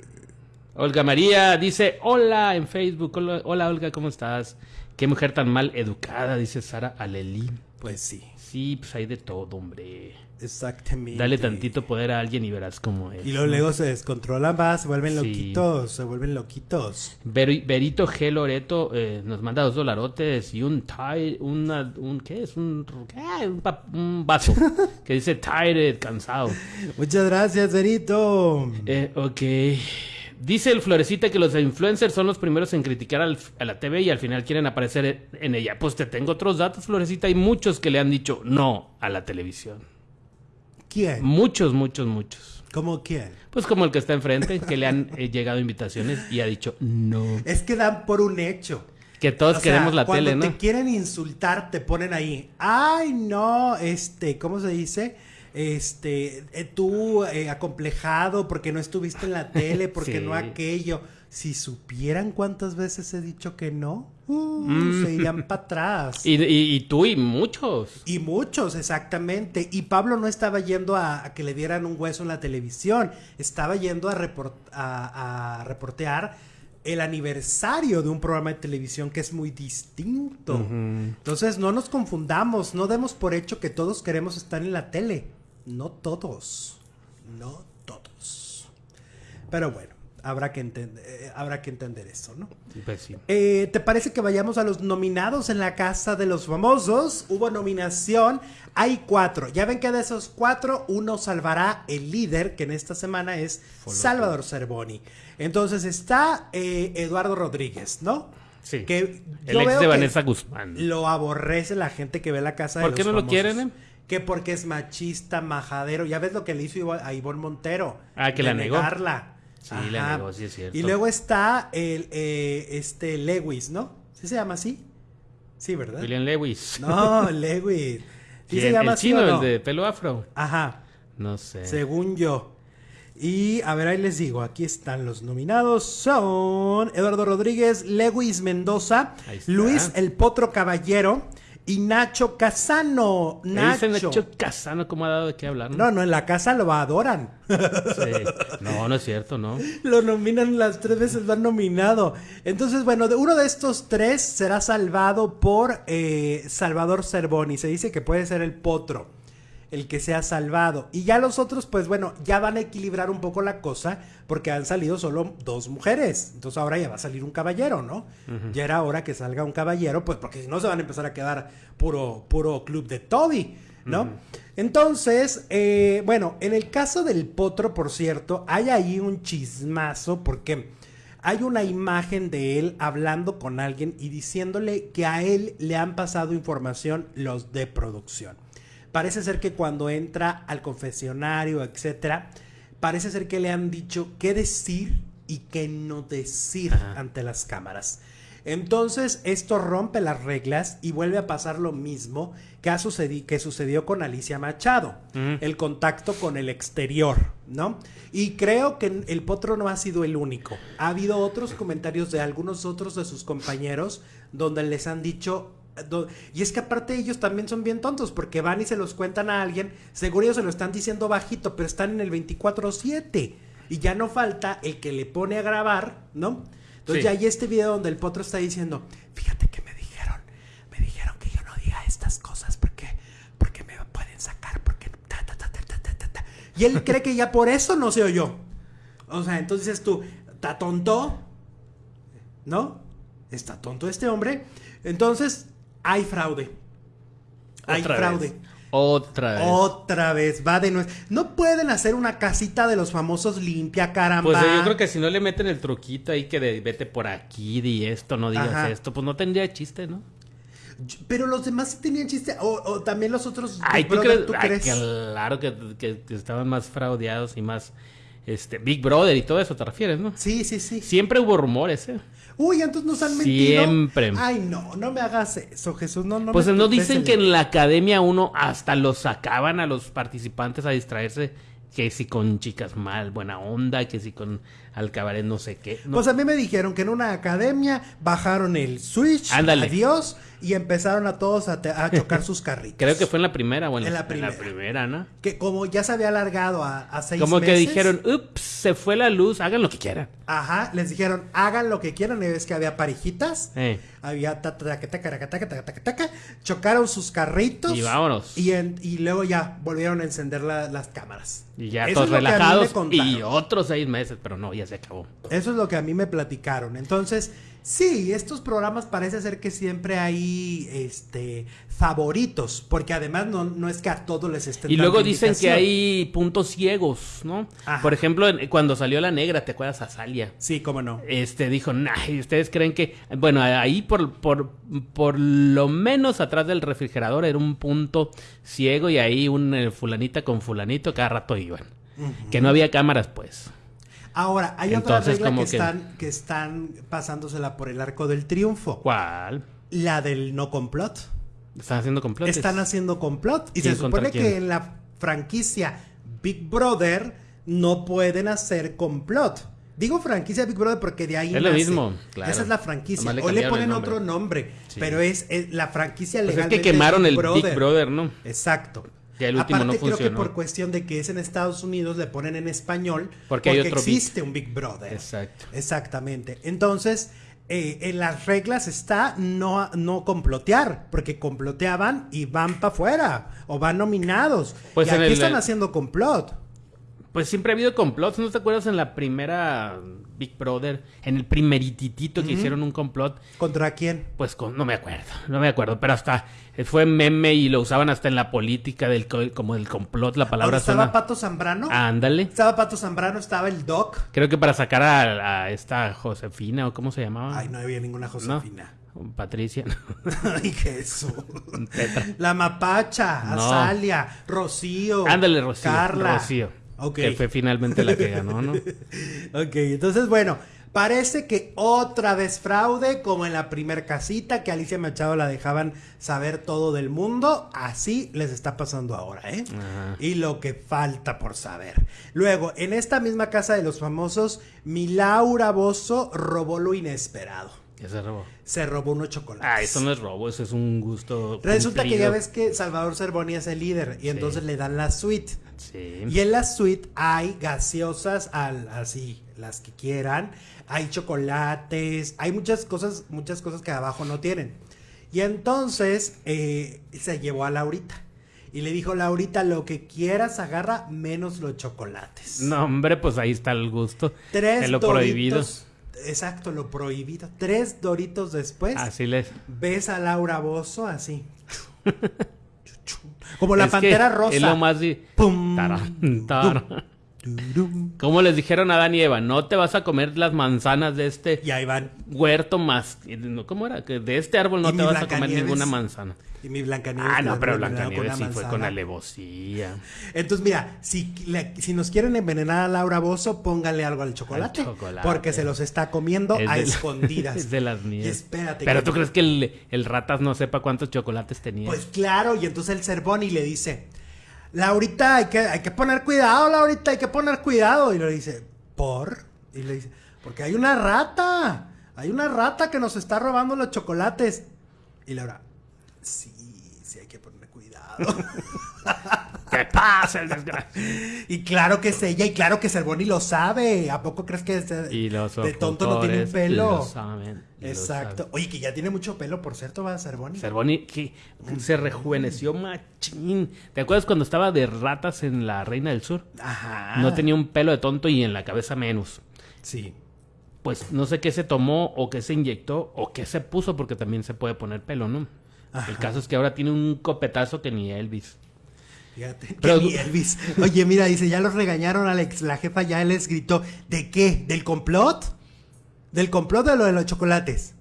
Olga María dice, hola en Facebook. Hola, hola, Olga, ¿cómo estás? Qué mujer tan mal educada, dice Sara Alelí. Pues sí, Sí, pues hay de todo, hombre. exactamente. Dale tantito poder a alguien y verás cómo es. Y luego, luego se descontrolan más, se vuelven Sí. loquitos, se vuelven loquitos. Beri- Berito G. Loreto eh, nos manda dos dolarotes y un tire, una, un, ¿qué es? Un, ¿qué? un, pa- un vaso que dice tired, cansado. Muchas gracias, Berito. Eh, ok. Dice el Florecita que los influencers son los primeros en criticar al- a la TV y al final quieren aparecer en- ella. Pues te tengo otros datos, Florecita. Hay muchos que le han dicho no a la televisión. ¿Quién? Muchos, muchos, muchos. ¿Cómo quién? Pues como el que está enfrente, que le han eh, llegado invitaciones y ha dicho no. Es que dan por un hecho. Que todos O sea, queremos la cuando tele, ¿no? te quieren insultar, te ponen ahí. Ay, no, este, ¿cómo se dice? Este, eh, tú eh, acomplejado porque no estuviste en la tele, porque Sí. no aquello. Si supieran cuántas veces he dicho que no, uh, Mm. se irían para atrás. Y, y- y tú y muchos. Y muchos, exactamente. Y Pablo no estaba yendo a, a que le dieran un hueso en la televisión, estaba yendo a, report- a- a reportear el aniversario de un programa de televisión que es muy distinto. Entonces no nos confundamos, no demos por hecho que todos queremos estar en la tele. No todos, no todos. Pero bueno, habrá que, entender, eh, habrá que entender eso, ¿no? Pues sí. Eh, ¿Te parece que vayamos a los nominados en la Casa de los Famosos? Hubo nominación, hay cuatro. Ya ven que de esos cuatro, uno salvará el líder, que en esta semana es Salvador Cervoni. Entonces está eh, Eduardo Rodríguez, ¿no? Sí. Que el ex veo de Vanessa Guzmán. Lo aborrece la gente que ve la Casa de ¿Por los qué no lo Famosos. quieren, eh? Que porque es machista, majadero. Ya ves lo que le hizo a Ivonne Montero. Ah, que de la negó. negarla. Sí, la negó, sí es cierto. Y luego está el eh, este Lewis, ¿no? ¿Sí se llama así? Sí, ¿verdad? William Lewis. No, Lewis. ¿Sí se llama el así chino, o no? el de pelo afro. Ajá, No sé. según yo. Y a ver, ahí les digo, aquí están los nominados. Son Eduardo Rodríguez, Lewis Mendoza. Luis El Potro Caballero y Nacho Casano. Nacho. Nacho Casano, ¿cómo ha dado de qué hablar? No, no, en la casa lo adoran. Sí. No, no es cierto, ¿no? Lo nominan las tres veces, lo han nominado. Entonces, bueno, de uno de estos tres será salvado por eh, Salvador Cervoni. Se dice que puede ser el potro el que sea salvado. Y ya los otros, pues bueno, ya van a equilibrar un poco la cosa porque han salido solo dos mujeres. Entonces ahora ya va a salir un caballero, ¿no? Ya era hora que salga un caballero, pues porque si no se van a empezar a quedar puro, puro club de Toby, ¿no? Entonces, eh, bueno, en el caso del potro, por cierto, hay ahí un chismazo porque hay una imagen de él hablando con alguien y diciéndole que a él le han pasado información los de producción. Parece ser que cuando entra al confesionario, etcétera, parece ser que le han dicho qué decir y qué no decir Ajá. ante las cámaras. Entonces, esto rompe las reglas y vuelve a pasar lo mismo que, ha sucedi- que sucedió con Alicia Machado, Ujú. el contacto con el exterior, ¿no? Y creo que el potro no ha sido el único. Ha habido otros comentarios de algunos otros de sus compañeros donde les han dicho... Y es que aparte ellos también son bien tontos porque van y se los cuentan a alguien, seguro ellos se lo están diciendo bajito, pero están en el 24/7 y ya no falta el que le pone a grabar, ¿no? Entonces Sí. ya hay este video donde el potro está diciendo, fíjate que me dijeron, me dijeron que yo no diga estas cosas porque, porque me pueden sacar, porque ta, ta, ta, ta, ta, ta, ta, ta". Y él cree que ya por eso no se oyó. O sea, entonces dices tú, ¿está tonto? ¿No? ¿Está tonto este hombre? Entonces, hay fraude. Hay Otra fraude. vez. Otra vez. Otra vez, va de nuevo. No pueden hacer una casita de los famosos limpia, caramba. Pues eh, yo creo que si no le meten el truquito ahí que de vete por aquí, di esto, no digas Ajá. esto, pues no tendría chiste, ¿no? Pero los demás sí tenían chiste. O, o también los otros. Ay, ¿tú Brother, crees? ¿tú Ay, crees? claro que, que- que estaban más fraudeados y más este Big Brother y todo eso te refieres, ¿no? Sí, sí, sí. Siempre hubo rumores, ¿eh? Uy, entonces nos han mentido. Siempre. Ay, no, no me hagas eso, Jesús. No, no pues me no dicen que en la academia uno hasta los sacaban a los participantes a distraerse que si con chicas mal, buena onda, que si con al cabaret no sé qué. No, Pues a mí me dijeron que en una academia bajaron el switch, Ándale. adiós, y empezaron a todos a, te- a chocar sus carritos. creo que fue en la primera o en, la, primera. en la primera, ¿no? Que como ya se había alargado a, a seis Como que meses, dijeron, ups, se fue la luz, hagan lo que quieran. Ajá, les dijeron, hagan lo que quieran, y ves que había parejitas. Eh. Había ta- ta- taca, taca, chocaron sus carritos. Y vámonos. Y, en- y luego ya volvieron a encender la- las cámaras. Y ya Eso todos relajados y otros seis meses, pero no, ya se acabó. Eso es lo que a mí me platicaron. Entonces, sí, estos programas parece ser que siempre hay este favoritos, porque además no, no es que a todos les estén Y luego dicen que hay puntos ciegos, ¿no? Ajá. Por ejemplo, cuando salió la negra, ¿te acuerdas? Azalia. Sí, cómo no. Este dijo, nah, ¿y ustedes creen que, bueno, ahí por, por, por lo menos atrás del refrigerador era un punto ciego y ahí un eh, fulanita con fulanito cada rato iban. Que no había cámaras, pues. Ahora, hay otra Entonces, regla como que, que- están, que están pasándosela por el arco del triunfo. ¿Cuál? La del no complot. Están haciendo complotes. Están haciendo complot. Y ¿Quién se supone que en la franquicia Big Brother no pueden hacer complot. Digo franquicia Big Brother porque de ahí Es lo mismo, claro. Esa es la franquicia. Le Hoy le ponen nombre. otro nombre, Sí. pero es, es la franquicia Pues es legal. que quemaron el Big Brother, ¿no? Exacto. Ya el último Aparte, no creo que por cuestión de que es en Estados Unidos le ponen en español Porque hay otro Big. existe un Big Brother. Exacto. Exactamente. Entonces, eh, en las reglas está no, no complotear, porque comploteaban y van para afuera o van nominados. Pues y aquí el- están haciendo complot. Pues siempre ha habido complots, ¿no te acuerdas en la primera Big Brother? En el primerititito que hicieron un complot, ¿Contra quién? pues con, no me acuerdo, no me acuerdo, pero hasta fue meme y lo usaban hasta en la política del co- como del complot, la Ahora palabra estaba suena. Pato Zambrano. Ándale. Estaba Pato Zambrano, estaba el Doc. Creo que para sacar a, a esta Josefina o cómo se llamaba. Ay, no había ninguna ¿No? Josefina. Patricia. Ay, Jesús. La Mapacha, No. Azalia, Rocío. Ándale, Rocío. Carla. Rocío. Ok. Que fue finalmente la que ganó, ¿no? Ok, entonces bueno, parece que otra vez fraude, como en la primer casita, que Alicia Machado la dejaban saber todo del mundo, así les está pasando ahora, ¿eh? Ajá. Y lo que falta por saber. Luego, en esta misma casa de los famosos, mi Laura Bozo robó lo inesperado. Ya se robó. Se robó unos chocolates. Ah, eso no es robo, eso es un gusto. Resulta que ya ves que Salvador Cervoni es el líder y entonces le dan la suite. Sí. Y en la suite hay gaseosas al, así, las que quieran. Hay chocolates, hay muchas cosas, muchas cosas que abajo no tienen. Y entonces eh, se llevó a Laurita. Y le dijo, Laurita, lo que quieras agarra menos los chocolates. No, hombre, pues ahí está el gusto. Tres de lo doritos. prohibido. Exacto, lo prohibido. Tres doritos después. Así les. Ves a Laura Bozo así. Como la Es pantera rosa. Es lo más. Pum, Taran, taran. Como les dijeron a Adán y Eva, no te vas a comer las manzanas de este Y ahí van. huerto más. ¿Cómo era? Que de este árbol no te vas a comer ninguna manzana. Y mi Blancanieves. Ah, no, pero Blancanieves sí fue con alevosía. Entonces, mira, si, le- si nos quieren envenenar a Laura Bozo, pónganle algo al chocolate. Al chocolate. Porque se los está comiendo Es a escondidas. es de las mías. Y espérate. Pero que- tú crees que el, el ratas no sepa cuántos chocolates tenía. Pues claro, y entonces el Cervoni le dice, Laurita, hay que, hay que poner cuidado, Laurita, hay que poner cuidado. Y le dice, ¿por? Y le dice, porque hay una rata, hay una rata que nos está robando los chocolates. Y Laura, sí, sí hay que poner cuidado. ¿Qué pasa el desgraciado? y claro que es ella, y claro que Cervoni lo sabe. ¿A poco crees que de, Y los de tonto no tiene un pelo? lo saben, y lo Exacto. saben. Oye, que ya tiene mucho pelo, por cierto, va a Cervoni. Cervoni que se rejuveneció machín. ¿Te acuerdas cuando estaba de ratas en la Reina del Sur? Ajá. No tenía un pelo de tonto y en la cabeza menos. Sí. Pues no sé qué se tomó o qué se inyectó o qué se puso porque también se puede poner pelo, ¿no? Ajá. El caso es que ahora tiene un copetazo que ni Elvis. Fíjate. Pero- Elvis. Oye, mira, dice, ya los regañaron, Alex. La jefa ya les gritó. ¿De qué? ¿Del complot? ¿Del complot de lo de los chocolates?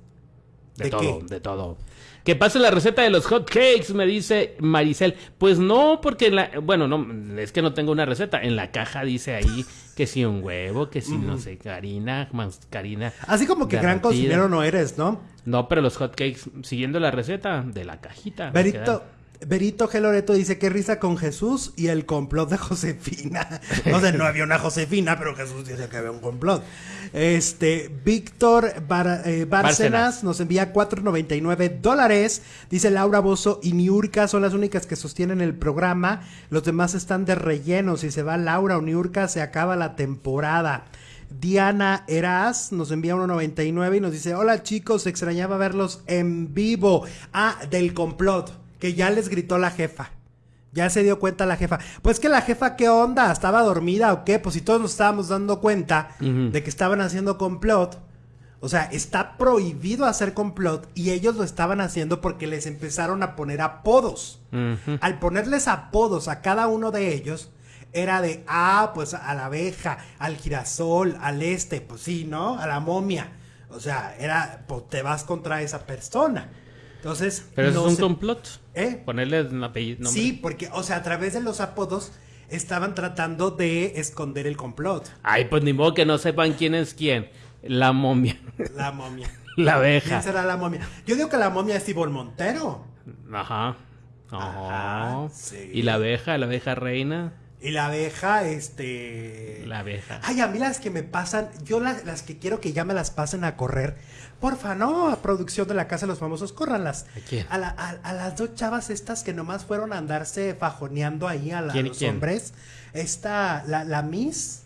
De, ¿De todo, qué? de todo. Que pase la receta de los hot cakes, me dice Maricel. Pues no, porque en la, bueno, no, es que no tengo una receta. En la caja dice ahí que si un huevo, que si no sé, harina, más harina. Así como que gran cocinero no eres, ¿no? No, pero los hot cakes, siguiendo la receta de la cajita. me Berito, quedan. Berito G. Loreto dice que risa con Jesús y el complot de Josefina. No sé, no había una Josefina, pero Jesús dice que había un complot. Este, Víctor Bar- eh, Bárcenas. nos envía 4.99 dólares. Dice Laura Bozo y Niurka son las únicas que sostienen el programa. Los demás están de relleno. Si se va Laura o Niurka, se acaba la temporada. Diana Eras nos envía 1.99 y nos dice, hola chicos, extrañaba verlos en vivo. Ah, del complot, que ya les gritó la jefa. Ya se dio cuenta la jefa. Pues que la jefa, ¿qué onda? ¿Estaba dormida o qué? Pues si todos nos estábamos dando cuenta de que estaban haciendo complot. O sea, está prohibido hacer complot y ellos lo estaban haciendo porque les empezaron a poner apodos. Al ponerles apodos a cada uno de ellos, era de, ah, pues a la abeja, al girasol, al este, pues sí, ¿no? A la momia. O sea, era, pues te vas contra esa persona. Entonces, Pero eso no es un se- complot. ¿Eh? Ponerle un apellido. nombre. Sí, porque, o sea, a través de los apodos estaban tratando de esconder el complot. Ay, pues ni modo que no sepan quién es quién. La momia. La momia. La ¿Quién abeja. será la momia? Yo digo que la momia es Ivonne Montero. Ajá. Ajá, Ajá. sí. Y la abeja, la abeja reina. Y la abeja, este... La abeja. Ay, a mí las que me pasan, yo las, las que quiero que ya me las pasen a correr. Porfa, no, a producción de la Casa de los Famosos, córranlas. ¿A quién? A, la- a- a las dos chavas estas que nomás fueron a andarse fajoneando ahí a, la- a ¿Quién y los quién? hombres. Esta, la, la Miss,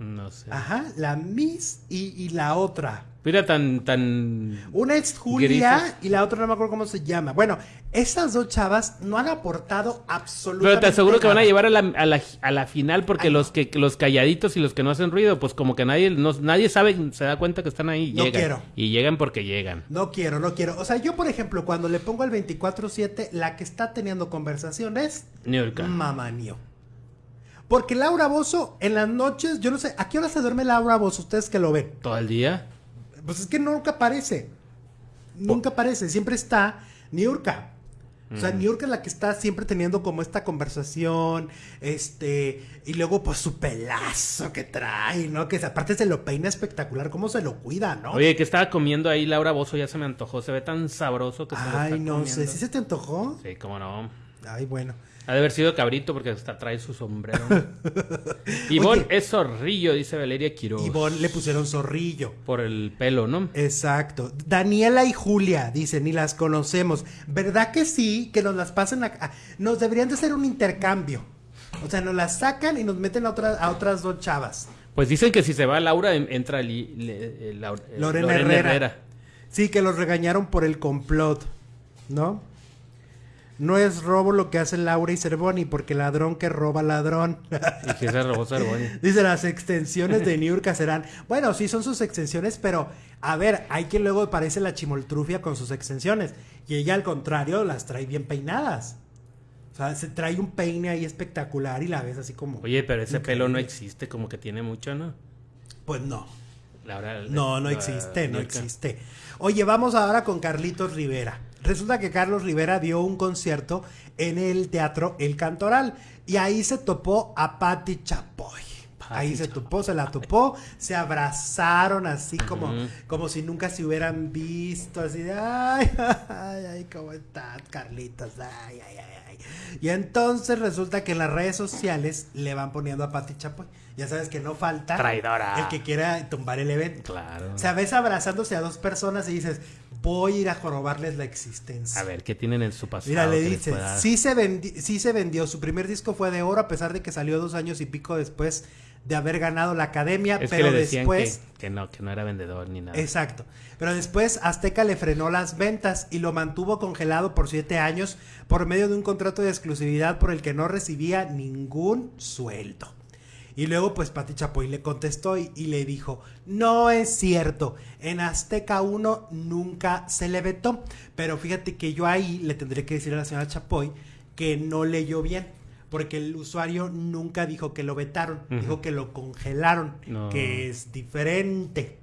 No sé. ajá, la Miss y, y la otra. Mira, tan, tan. Una es Julia Grises. y la otra no me acuerdo cómo se llama. Bueno, esas dos chavas no han aportado absolutamente Pero te aseguro que van a llevar a la, a la, a la final porque Ay, los que los calladitos y los que no hacen ruido, pues como que nadie no- nadie sabe, se da cuenta que están ahí. No llegan. quiero. Y llegan porque llegan. No quiero, no quiero. O sea, yo, por ejemplo, cuando le pongo el 24-7, la que está teniendo conversaciones, mamá mío. Porque Laura Bozo, en las noches, yo no sé, ¿a qué hora se duerme Laura Bozo? Ustedes que lo ven. Todo el día. Pues es que nunca aparece. Nunca aparece, siempre está Niurka. O sea, Niurka es la que está siempre teniendo como esta conversación, este, y luego pues su pelazo que trae, ¿no? Que aparte se lo peina espectacular, cómo se lo cuida, ¿no? Oye, que estaba comiendo ahí Laura Bozo, ya se me antojó. Se ve tan sabroso que se lo Ay, está no sé. ¿sí se te antojó? Sí, cómo no. Ay, bueno. Ha de haber sido cabrito porque hasta trae su sombrero. Ivonne es zorrillo, dice Valeria Quiroz. Ivonne le pusieron zorrillo. Por el pelo, ¿no? Exacto. Daniela y Julia, dicen, ni las conocemos. ¿Verdad que sí? Que nos las pasen acá. Nos deberían de hacer un intercambio. O sea, nos las sacan y nos meten a, otras a otras dos chavas. Pues dicen que si se va Laura, en- entra Li- le- eh, Laura- eh, Lorena, Herrera. Sí, que los regañaron por el complot, ¿no? No es robo lo que hace Laura y Cervoni, porque ladrón que roba ladrón. Y que se robó Cervoni. Dice, las extensiones de Niurka serán. Bueno, sí son sus extensiones, pero a ver, hay quien luego parece la chimoltrufia con sus extensiones. Y ella, al contrario, las trae bien peinadas. O sea, se trae un peine ahí espectacular y la ves así como. Oye, pero ese pelo no existe, como que tiene mucho, ¿no? Pues no. Laura, No, no la- existe, no Niurka. existe. Oye, vamos ahora con Carlitos Rivera. Resulta que Carlos Rivera dio un concierto en el teatro El Cantoral y ahí se topó a Patti Chapoy. Ahí se topó, se la topó, se abrazaron así como, como si nunca se hubieran visto, así de ay, ay, ay, ¿cómo estás, Carlitos? Ay, ay, ay, Y entonces resulta que en las redes sociales le van poniendo a Patti Chapoy. Ya sabes que no falta Traidora. el que quiera tumbar el evento. Claro. O sea, ves abrazándose a dos personas y dices, voy a ir a jorobarles la existencia. A ver, ¿qué tienen en su pasado? Mira, le que les dice, pueda- sí se, vendi- sí se vendió, su primer disco fue de oro a pesar de que salió dos años y pico después de haber ganado la academia, Es pero después... que, que no, que no era vendedor ni nada. Exacto. Pero después Azteca le frenó las ventas y lo mantuvo congelado por siete años por medio de un contrato de exclusividad por el que no recibía ningún sueldo. Y luego pues Pati Chapoy le contestó y, y le dijo, no es cierto, en Azteca 1 nunca se le vetó, pero fíjate que yo ahí le tendré que decir a la señora Chapoy que no leyó bien, porque el usuario nunca dijo que lo vetaron, dijo que lo congelaron, No. que es diferente,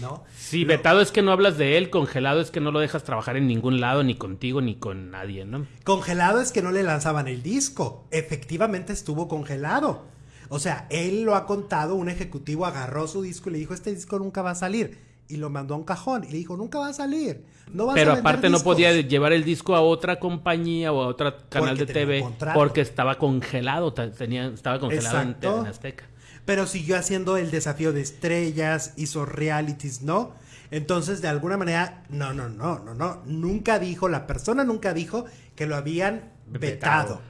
¿no? Sí, Lo- vetado es que no hablas de él, congelado es que no lo dejas trabajar en ningún lado, ni contigo, ni con nadie, ¿no? Congelado es que no le lanzaban el disco. Efectivamente estuvo congelado. O sea, él lo ha contado, un ejecutivo agarró su disco y le dijo, este disco nunca va a salir. Y lo mandó a un cajón. Y le dijo, nunca va a salir. No vas Pero a aparte no discos". podía llevar el disco a otra compañía o a otro canal Porque de TV porque estaba congelado, tenía, estaba congelado en, en Azteca. Pero siguió haciendo el desafío de estrellas, hizo realities, ¿no? Entonces, de alguna manera, no, no, no, no, no. Nunca dijo, la persona nunca dijo que lo habían vetado. Vetado.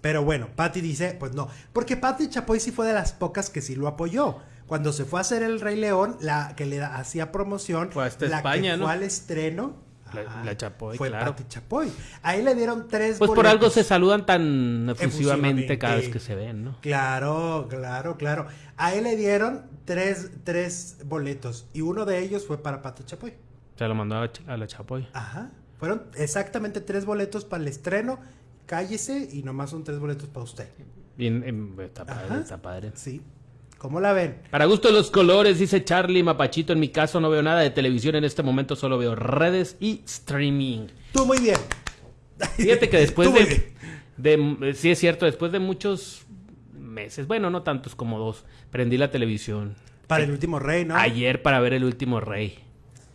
Pero bueno, Patty dice, pues no. Porque Patty Chapoy sí fue de las pocas que sí lo apoyó. Cuando se fue a hacer El Rey León, la que le hacía promoción, Fue hasta la España, que ¿no? fue al estreno, La- ajá, la Chapoy, fue claro. Patty Chapoy. Ahí le dieron tres Pues por algo se saludan tan efusivamente cada vez que se ven, ¿no? Claro, claro, claro. A él le dieron tres, tres boletos y uno de ellos fue para Pato Chapoy. Se lo mandó a la Chapoy. Ajá. Fueron exactamente tres boletos para el estreno. Cállese y nomás son tres boletos para usted. Bien, em, está padre, Ajá. está padre. Sí. ¿Cómo la ven? Para gusto de los colores, dice Charlie Mapachito. En mi caso no veo nada de televisión en este momento, solo veo redes y streaming. Tú muy bien. Fíjate que después de, de- Sí, es cierto, después de muchos meses, bueno, no tantos como dos, prendí la televisión. Para el último rey, ¿no? Ayer para ver El Último Rey.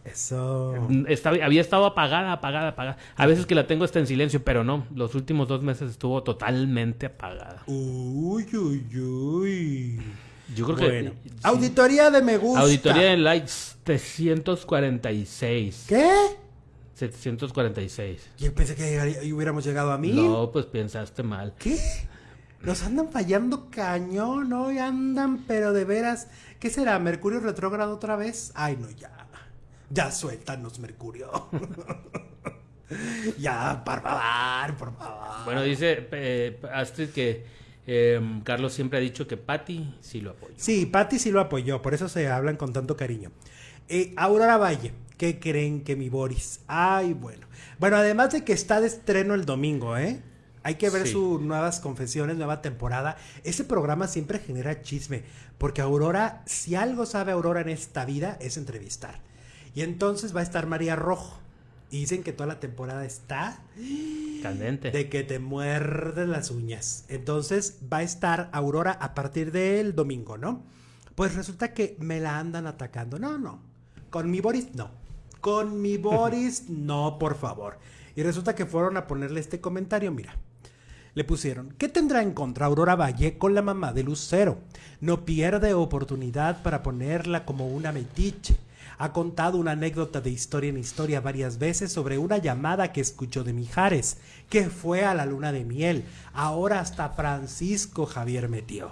Eso. Mm, estaba- había estado apagada, apagada, apagada. A veces que la tengo está en silencio, pero no. Los últimos dos meses estuvo totalmente apagada. Uy, uy, uy. Yo creo que. Bueno. sí. Auditoría de me gusta. Auditoría de likes 746. ¿Qué? 746. Yo pensé que llegaría- hubiéramos llegado a mil. No, pues pensaste mal. ¿Qué? Nos andan fallando cañón, ¿no? Y andan, pero de veras. ¿Qué será? ¿Mercurio retrógrado otra vez? Ay, no, ya. Ya suéltanos, Mercurio. ya, por favor, por favor. Bueno, dice eh, Astrid que eh, Carlos siempre ha dicho que Patty sí lo apoya. Sí, Patty sí lo apoyó, por eso se hablan con tanto cariño. Eh, Aurora Valle, ¿qué creen que mi Boris? Ay, bueno. Bueno, además de que está de estreno el domingo, ¿eh? Hay que ver Sí. sus nuevas confesiones, nueva temporada. Ese programa siempre genera chisme, porque Aurora, si algo sabe Aurora en esta vida, es entrevistar. Y entonces va a estar María Rojo. Y dicen que toda la temporada está Candente. de que te muerden las uñas. Entonces va a estar Aurora a partir del domingo, ¿no? Pues resulta que me la andan atacando. No, no. Con mi Boris, no. Con mi Boris, no, por favor. Y resulta que fueron a ponerle este comentario, mira. Le pusieron, ¿qué tendrá en contra Aurora Valle con la mamá de Lucero? No pierde oportunidad para ponerla como una metiche. Ha contado una anécdota de historia en historia varias veces sobre una llamada que escuchó de Mijares, que fue a la luna de miel. Ahora hasta Francisco Javier metió.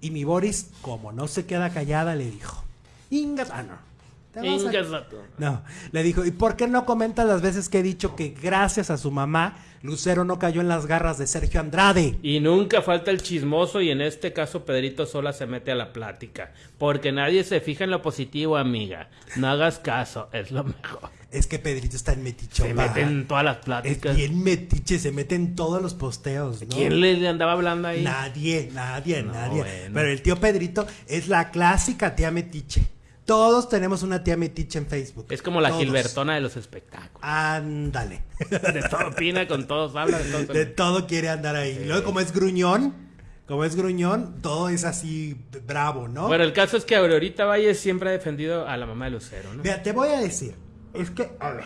Y mi Boris, como no se queda callada, le dijo, Ingas, ah, no. Te vas a- no, le dijo, ¿y por qué no comentas las veces que he dicho que gracias a su mamá, Lucero no cayó en las garras de Sergio Andrade? Y nunca falta el chismoso y en este caso Pedrito sola se mete a la plática. Porque nadie se fija en lo positivo, amiga. No hagas caso, es lo mejor. Es que Pedrito está en metiche. Se mete en todas las Es pláticas. bien metiche, se mete en todos los posteos, ¿no? ¿Quién le andaba hablando ahí? Nadie, nadie, No, nadie. bueno. Pero el tío Pedrito es la clásica tía metiche. Todos tenemos una tía metiche en Facebook. Es como la Todos. Gilbertona de los espectáculos. Ándale. De todo opina, con todos habla, de todo. De todo quiere andar ahí. Y Luego, como es gruñón, como es gruñón, todo es así bravo, ¿no? Bueno, el caso es que Aurorita Valle siempre ha defendido a la mamá de Lucero, ¿no? Mira, te voy a decir. Es que, a ver.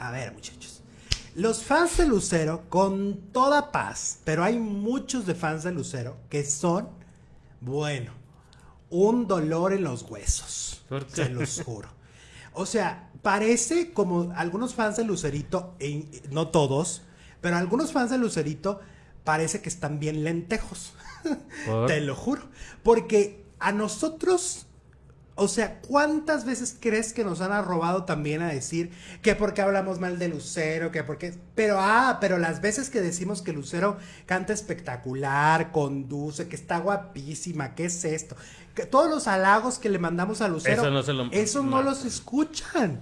A ver, muchachos. Los fans de Lucero, con toda paz, pero hay muchos de fans de Lucero que son, bueno, un dolor en los huesos. ¿Por qué? Se los juro. O sea, parece como algunos fans de Lucerito, e- no todos, pero algunos fans de Lucerito parece que están bien lentejos. ¿Por? Te lo juro. Porque a nosotros, o sea, ¿cuántas veces crees que nos han arrobado también a decir que porque hablamos mal de Lucero, que porque... Pero, ah, pero las veces que decimos que Lucero canta espectacular, conduce, que está guapísima, ¿qué es esto? Que todos los halagos que le mandamos a Lucero, Eso no se lo- eso no no. los escuchan.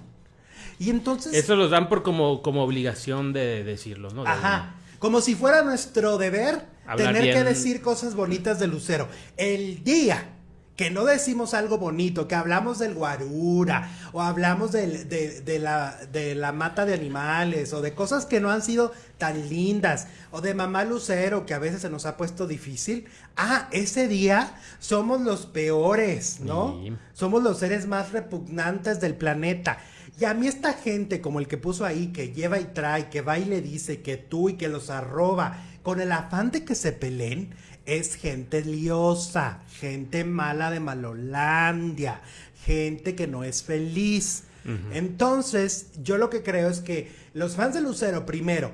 Y entonces... Eso los dan por como, como obligación de decirlo, ¿no? De- Ajá. Como si fuera nuestro deber Hablar tener que decir cosas bonitas de Lucero. El día que no decimos algo bonito, que hablamos del guarura, o hablamos del- de, de la, de la mata de animales, o de cosas que no han sido tan lindas, o de mamá Lucero, que a veces se nos ha puesto difícil, ah, ese día somos los peores, ¿no? Sí. Somos los seres más repugnantes del planeta. Y a mí esta gente como el que puso ahí, que lleva y trae, que va y le dice que tú y que los arroba, con el afán de que se peleen, es gente liosa, gente mala de Malolandia, gente que no es feliz. Entonces, yo lo que creo es que los fans de Lucero, primero,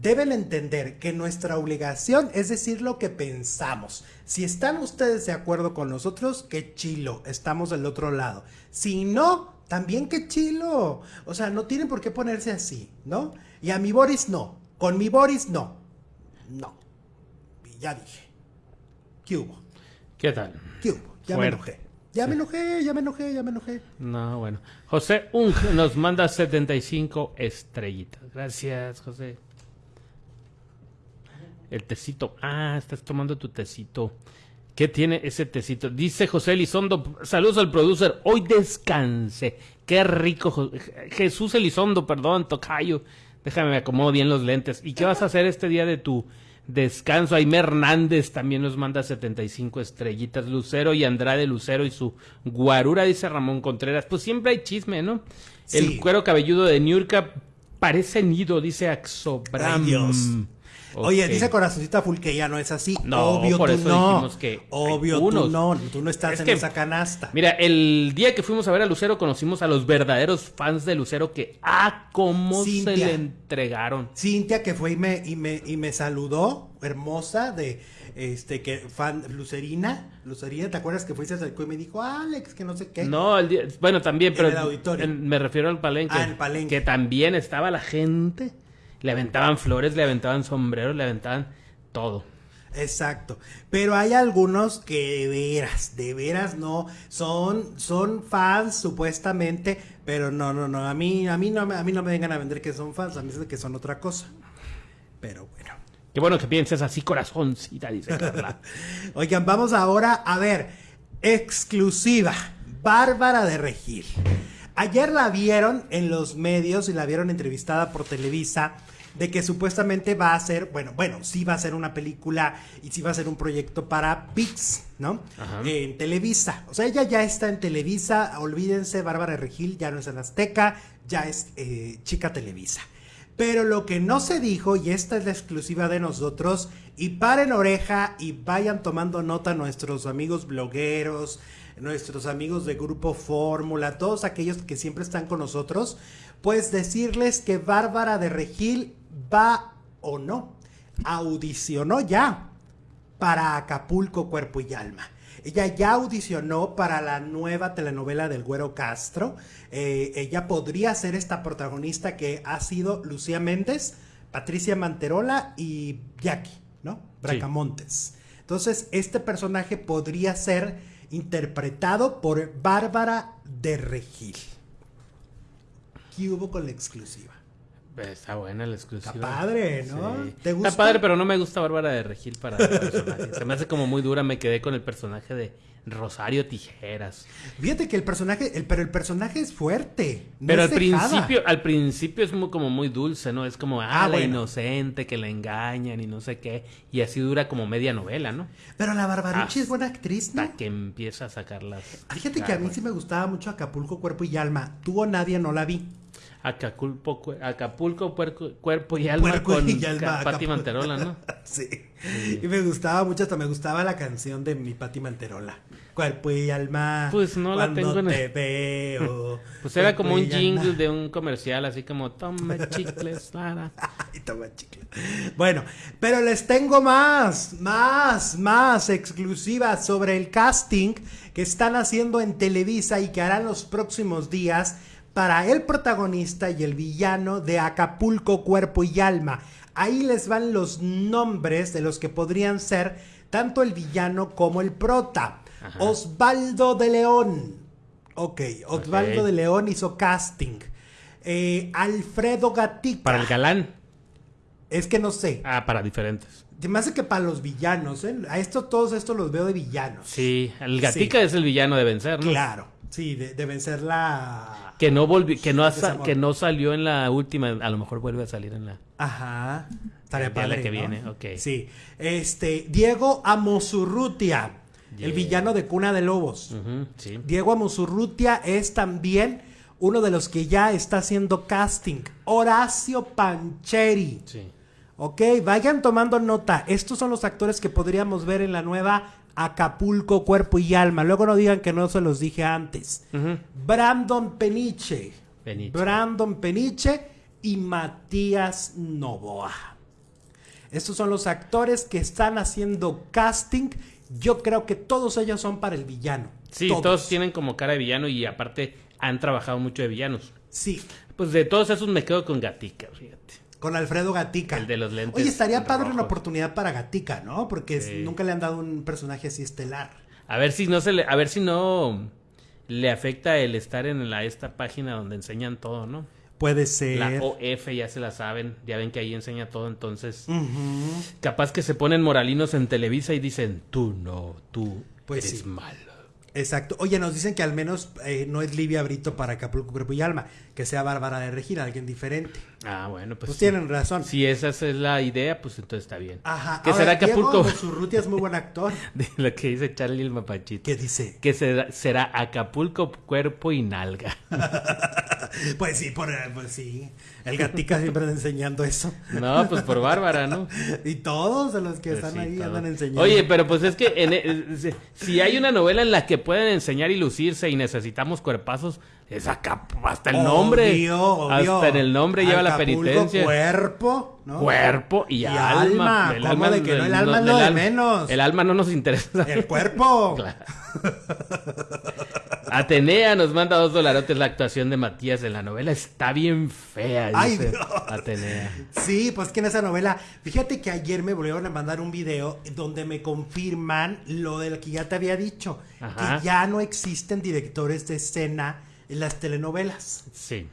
deben entender que nuestra obligación es decir lo que pensamos. Si están ustedes de acuerdo con nosotros, qué chilo, estamos del otro lado. Si no, también qué chilo. O sea, no tienen por qué ponerse así, ¿no? Y a mi Boris no. Con mi Boris no. No. Ya dije. ¿Qué hubo? ¿Qué tal? ¿Qué hubo? Ya Fuerte. me enojé. Ya me enojé, ya me enojé, ya me enojé. No, bueno. José Ung nos manda 75 estrellitas. Gracias, José. El tecito. Ah, estás tomando tu tecito. ¿Qué tiene ese tecito? Dice José Elizondo. Saludos al producer. Hoy descanse. Qué rico. Jo- Jesús Elizondo, perdón, tocayo. Déjame me acomodo bien los lentes. ¿Y qué vas a hacer este día de tu descanso? Aime Hernández también nos manda 75 estrellitas. Lucero y Andrade Lucero y su guarura, dice Ramón Contreras. Pues siempre hay chisme, ¿no? El cuero cabelludo de Niurka parece nido, dice Axobram. Ay, Dios. Oye, dice Corazoncita Full que ya no es así. No, Obvio por tú eso no. dijimos que Obvio tú no. Tú no estás Es en que- esa canasta. Mira, el día que fuimos a ver a Lucero conocimos a los verdaderos fans de Lucero que, ah, cómo se Cintia. le entregaron. Cintia que fue y me, y me, y me saludó, hermosa, de este que fan Lucerina. Lucerina, ¿te acuerdas que fuiste acercó y me dijo, Alex, que no sé qué? No, el día- bueno, también, En pero el auditorio. en- me refiero al palenque. Ah, el palenque. Que también estaba la gente. Le aventaban flores, le aventaban sombreros, le aventaban todo. Exacto. Pero hay algunos que de veras, de veras no, son, son fans supuestamente, pero no, no, no, a mí, a mí no me, a mí no me vengan a vender que son fans, a mí es que son otra cosa. Pero bueno. Qué bueno que pienses así, corazoncita, dice Carla. Oigan, vamos ahora a ver, exclusiva, Bárbara de Regil. Ayer la vieron en los medios y la vieron entrevistada por Televisa de que supuestamente va a ser, bueno, bueno, sí va a ser una película y sí va a ser un proyecto para Pix, ¿no? En Televisa. O sea, ella ya está en Televisa, olvídense, Bárbara Regil ya no es en Azteca, ya es eh, chica Televisa. Pero lo que no se dijo, y esta es la exclusiva de nosotros, y paren oreja y vayan tomando nota nuestros amigos blogueros, nuestros amigos de Grupo Fórmula, todos aquellos que siempre están con nosotros, pues decirles que Bárbara de Regil va o no, audicionó ya para Acapulco Cuerpo y Alma. Ella ya audicionó para la nueva telenovela del Güero Castro. Eh, ella podría ser esta protagonista que ha sido Lucía Méndez, Patricia Manterola y Jackie, ¿no? Bracamontes. Entonces, este personaje podría ser interpretado por Bárbara de Regil. ¿Qué hubo con la exclusiva? Está buena la exclusiva. Está padre, ¿no? Sí. ¿Te gusta? Está padre, pero no me gusta Bárbara de Regil para el personaje. Se me hace como muy dura. Me quedé con el personaje de Rosario Tijeras. Fíjate que el personaje, el, pero el personaje es fuerte. no pero es al dejada. principio, al principio es muy, como muy dulce, ¿no? Es como, ah, Ah, la bueno. inocente que la engañan y no sé qué. Y así dura como media novela, ¿no? Pero la Barbaruchi Ah, es buena actriz, ¿no? Hasta que empieza a sacar las. Fíjate que a mí sí me gustaba mucho Acapulco, Cuerpo y Alma. Tú o nadie no la vi. Acapulco, Acapulco puerco- cuerpo y alma Puerco con y alma, Pati. Manterola, ¿no? sí. Y me gustaba mucho, hasta me gustaba la canción de mi Pati Manterola. Cuerpo y alma. Pues no la tengo en te el- veo. Pues era como un y alma. jingle de un comercial, así como, tome chicles, Lara. Ay, toma chicle. Bueno, pero les tengo más, más, más exclusivas sobre el casting que están haciendo en Televisa y que harán los próximos días para el protagonista y el villano de Acapulco Cuerpo y Alma. Ahí les van los nombres de los que podrían ser tanto el villano como el prota. Ajá. Osvaldo de León. Ok, Osvaldo de León hizo casting. Eh, Alfredo Gatica. Para el galán. Es que no sé. Ah, para diferentes. Me hace que para los villanos, ¿eh? A esto, todos estos los veo de villanos. Sí, el Gatica es el villano de vencer, ¿no? Claro, sí, de, de vencer la... Que no volvió, que no, que no salió en la última, a lo mejor vuelve a salir en la. Ajá. Estaría Ya la padre, que ¿no? viene, ok. Sí. Este, Diego Amosurrutia, el villano de Cuna de Lobos. Sí. Diego Amosurrutia es también uno de los que ya está haciendo casting. Horacio Pancheri. Sí. Ok, vayan tomando nota. Estos son los actores que podríamos ver en la nueva Acapulco, Cuerpo y Alma. Luego no digan que no se los dije antes. Brandon Peniche. Peniche. Brandon Peniche y Matías Novoa. Estos son los actores que están haciendo casting. Yo creo que todos ellos son para el villano. Sí, todos. tienen como cara de villano y aparte han trabajado mucho de villanos. Sí, Pues de todos esos me quedo con Gatica, fíjate. Con Alfredo Gatica. El de los lentes Oye, estaría padre una oportunidad para Gatica, ¿no? Porque Sí. nunca le han dado un personaje así estelar. A ver si no se le, a ver si no le afecta el estar en la esta página donde enseñan todo, ¿no? Puede ser. La OF ya se la saben, ya ven que ahí enseña todo, entonces capaz que se ponen moralinos en Televisa y dicen, tú no, tú Pues eres sí. malo. Exacto. Oye, nos dicen que al menos eh, no es Livia Brito para Acapulco, Cuerpo y Alma, que sea Bárbara de Regina, alguien diferente. Ah, bueno, pues, Pues, sí. tienen razón. Si esa es la idea, pues entonces está bien. Ajá. ¿Qué Ahora, será Acapulco? Diego Monsurrutia es muy buen actor. De lo que dice Charlie el Mapachito. ¿Qué dice? Que será, será Acapulco, cuerpo y nalga. Pues sí, por, pues sí. El Gatica siempre anda enseñando eso. No, pues por Bárbara, ¿no? Y todos de los que Pues están sí, ahí todo. andan enseñando. Oye, pero pues es que en e- si- hay una novela en la que pueden enseñar y lucirse y necesitamos cuerpazos, es acá, hasta el nombre. Obvio, obvio. Hasta en el nombre lleva la penitencia. cuerpo, ¿no? Cuerpo y, Y alma. alma. ¿Cómo de que no? El alma es lo de alma- menos. El alma no nos interesa. El cuerpo. Claro. Atenea nos manda dos dolarotes la actuación de Matías en la novela. Está bien fea, Ay, dice Dios. Atenea. Sí, pues que en esa novela, fíjate que ayer me volvieron a mandar un video donde me confirman lo del que ya te había dicho, Ajá. que ya no existen directores de escena en las telenovelas. Sí.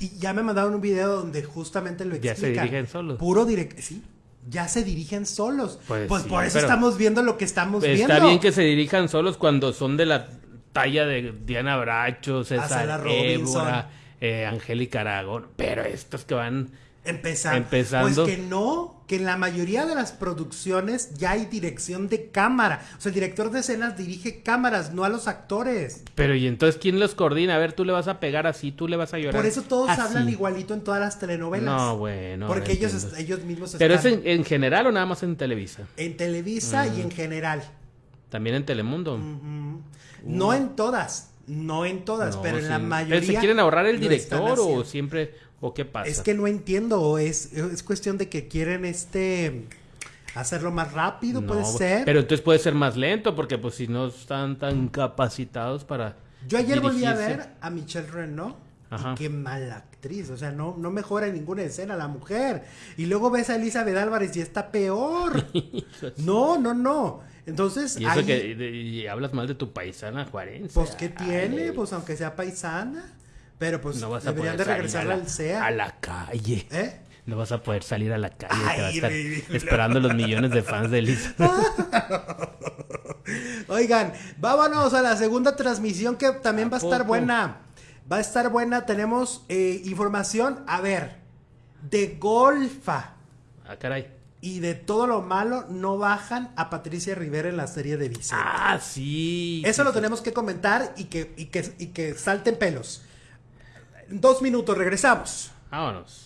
Y ya me mandaron un video donde justamente lo Ya explican. se dirigen solos. Puro direct, sí. Ya se dirigen solos. Pues, Pues sí, por eso estamos viendo lo que estamos Está viendo. bien que se dirijan solos cuando son de la talla de Diana Bracho, César. Évora, eh, Angélica Aragón. Pero estos que van... Empezando. Empezando. Pues que no, que en la mayoría de las producciones ya hay dirección de cámara. O sea, el director de escenas dirige cámaras, no a los actores. Pero ¿y entonces quién los coordina? A ver, tú le vas a pegar así, tú le vas a llorar. Por eso todos así. hablan igualito en todas las telenovelas. No, bueno. Porque ellos, entiendo. ellos mismos Pero es en, en general o nada más en Televisa. en Televisa y en general. También en Telemundo. No en todas, no en todas, No, pero en la mayoría. ¿Se quieren ahorrar el director o siempre o qué pasa? Es que no entiendo, es, es cuestión de que quieren este hacerlo más rápido, No, puede ser. Pero entonces puede ser más lento porque pues si no están tan capacitados para Yo ayer volví a ver a Michelle Ajá. y qué mala actriz, o sea, no, no mejora en ninguna escena la mujer. Y luego ves a Elizabeth Álvarez y está peor. no, no, no. Entonces, Y eso ahí, que de- y hablas mal de tu paisana juarense. pues, ¿qué Ay, tiene? Pues, aunque sea paisana. Pero, pues, no vas a deberían poder de regresar al SEA. a la calle. ¿Eh? No vas a poder salir a la calle. te Ay, va a estar ridículo. esperando los millones de fans de Elisa. Oigan, vámonos a la segunda transmisión que también ¿A va a estar poco? buena. Va a estar buena. Tenemos eh, información, a ver, de Golfa ah, caray. Y de todo lo malo no bajan a Patricia Rivera en la serie de Vicente. Ah, sí. Eso sí, lo sí. tenemos que comentar y que, y que, y que salten pelos. Dos minutos, regresamos. Vámonos.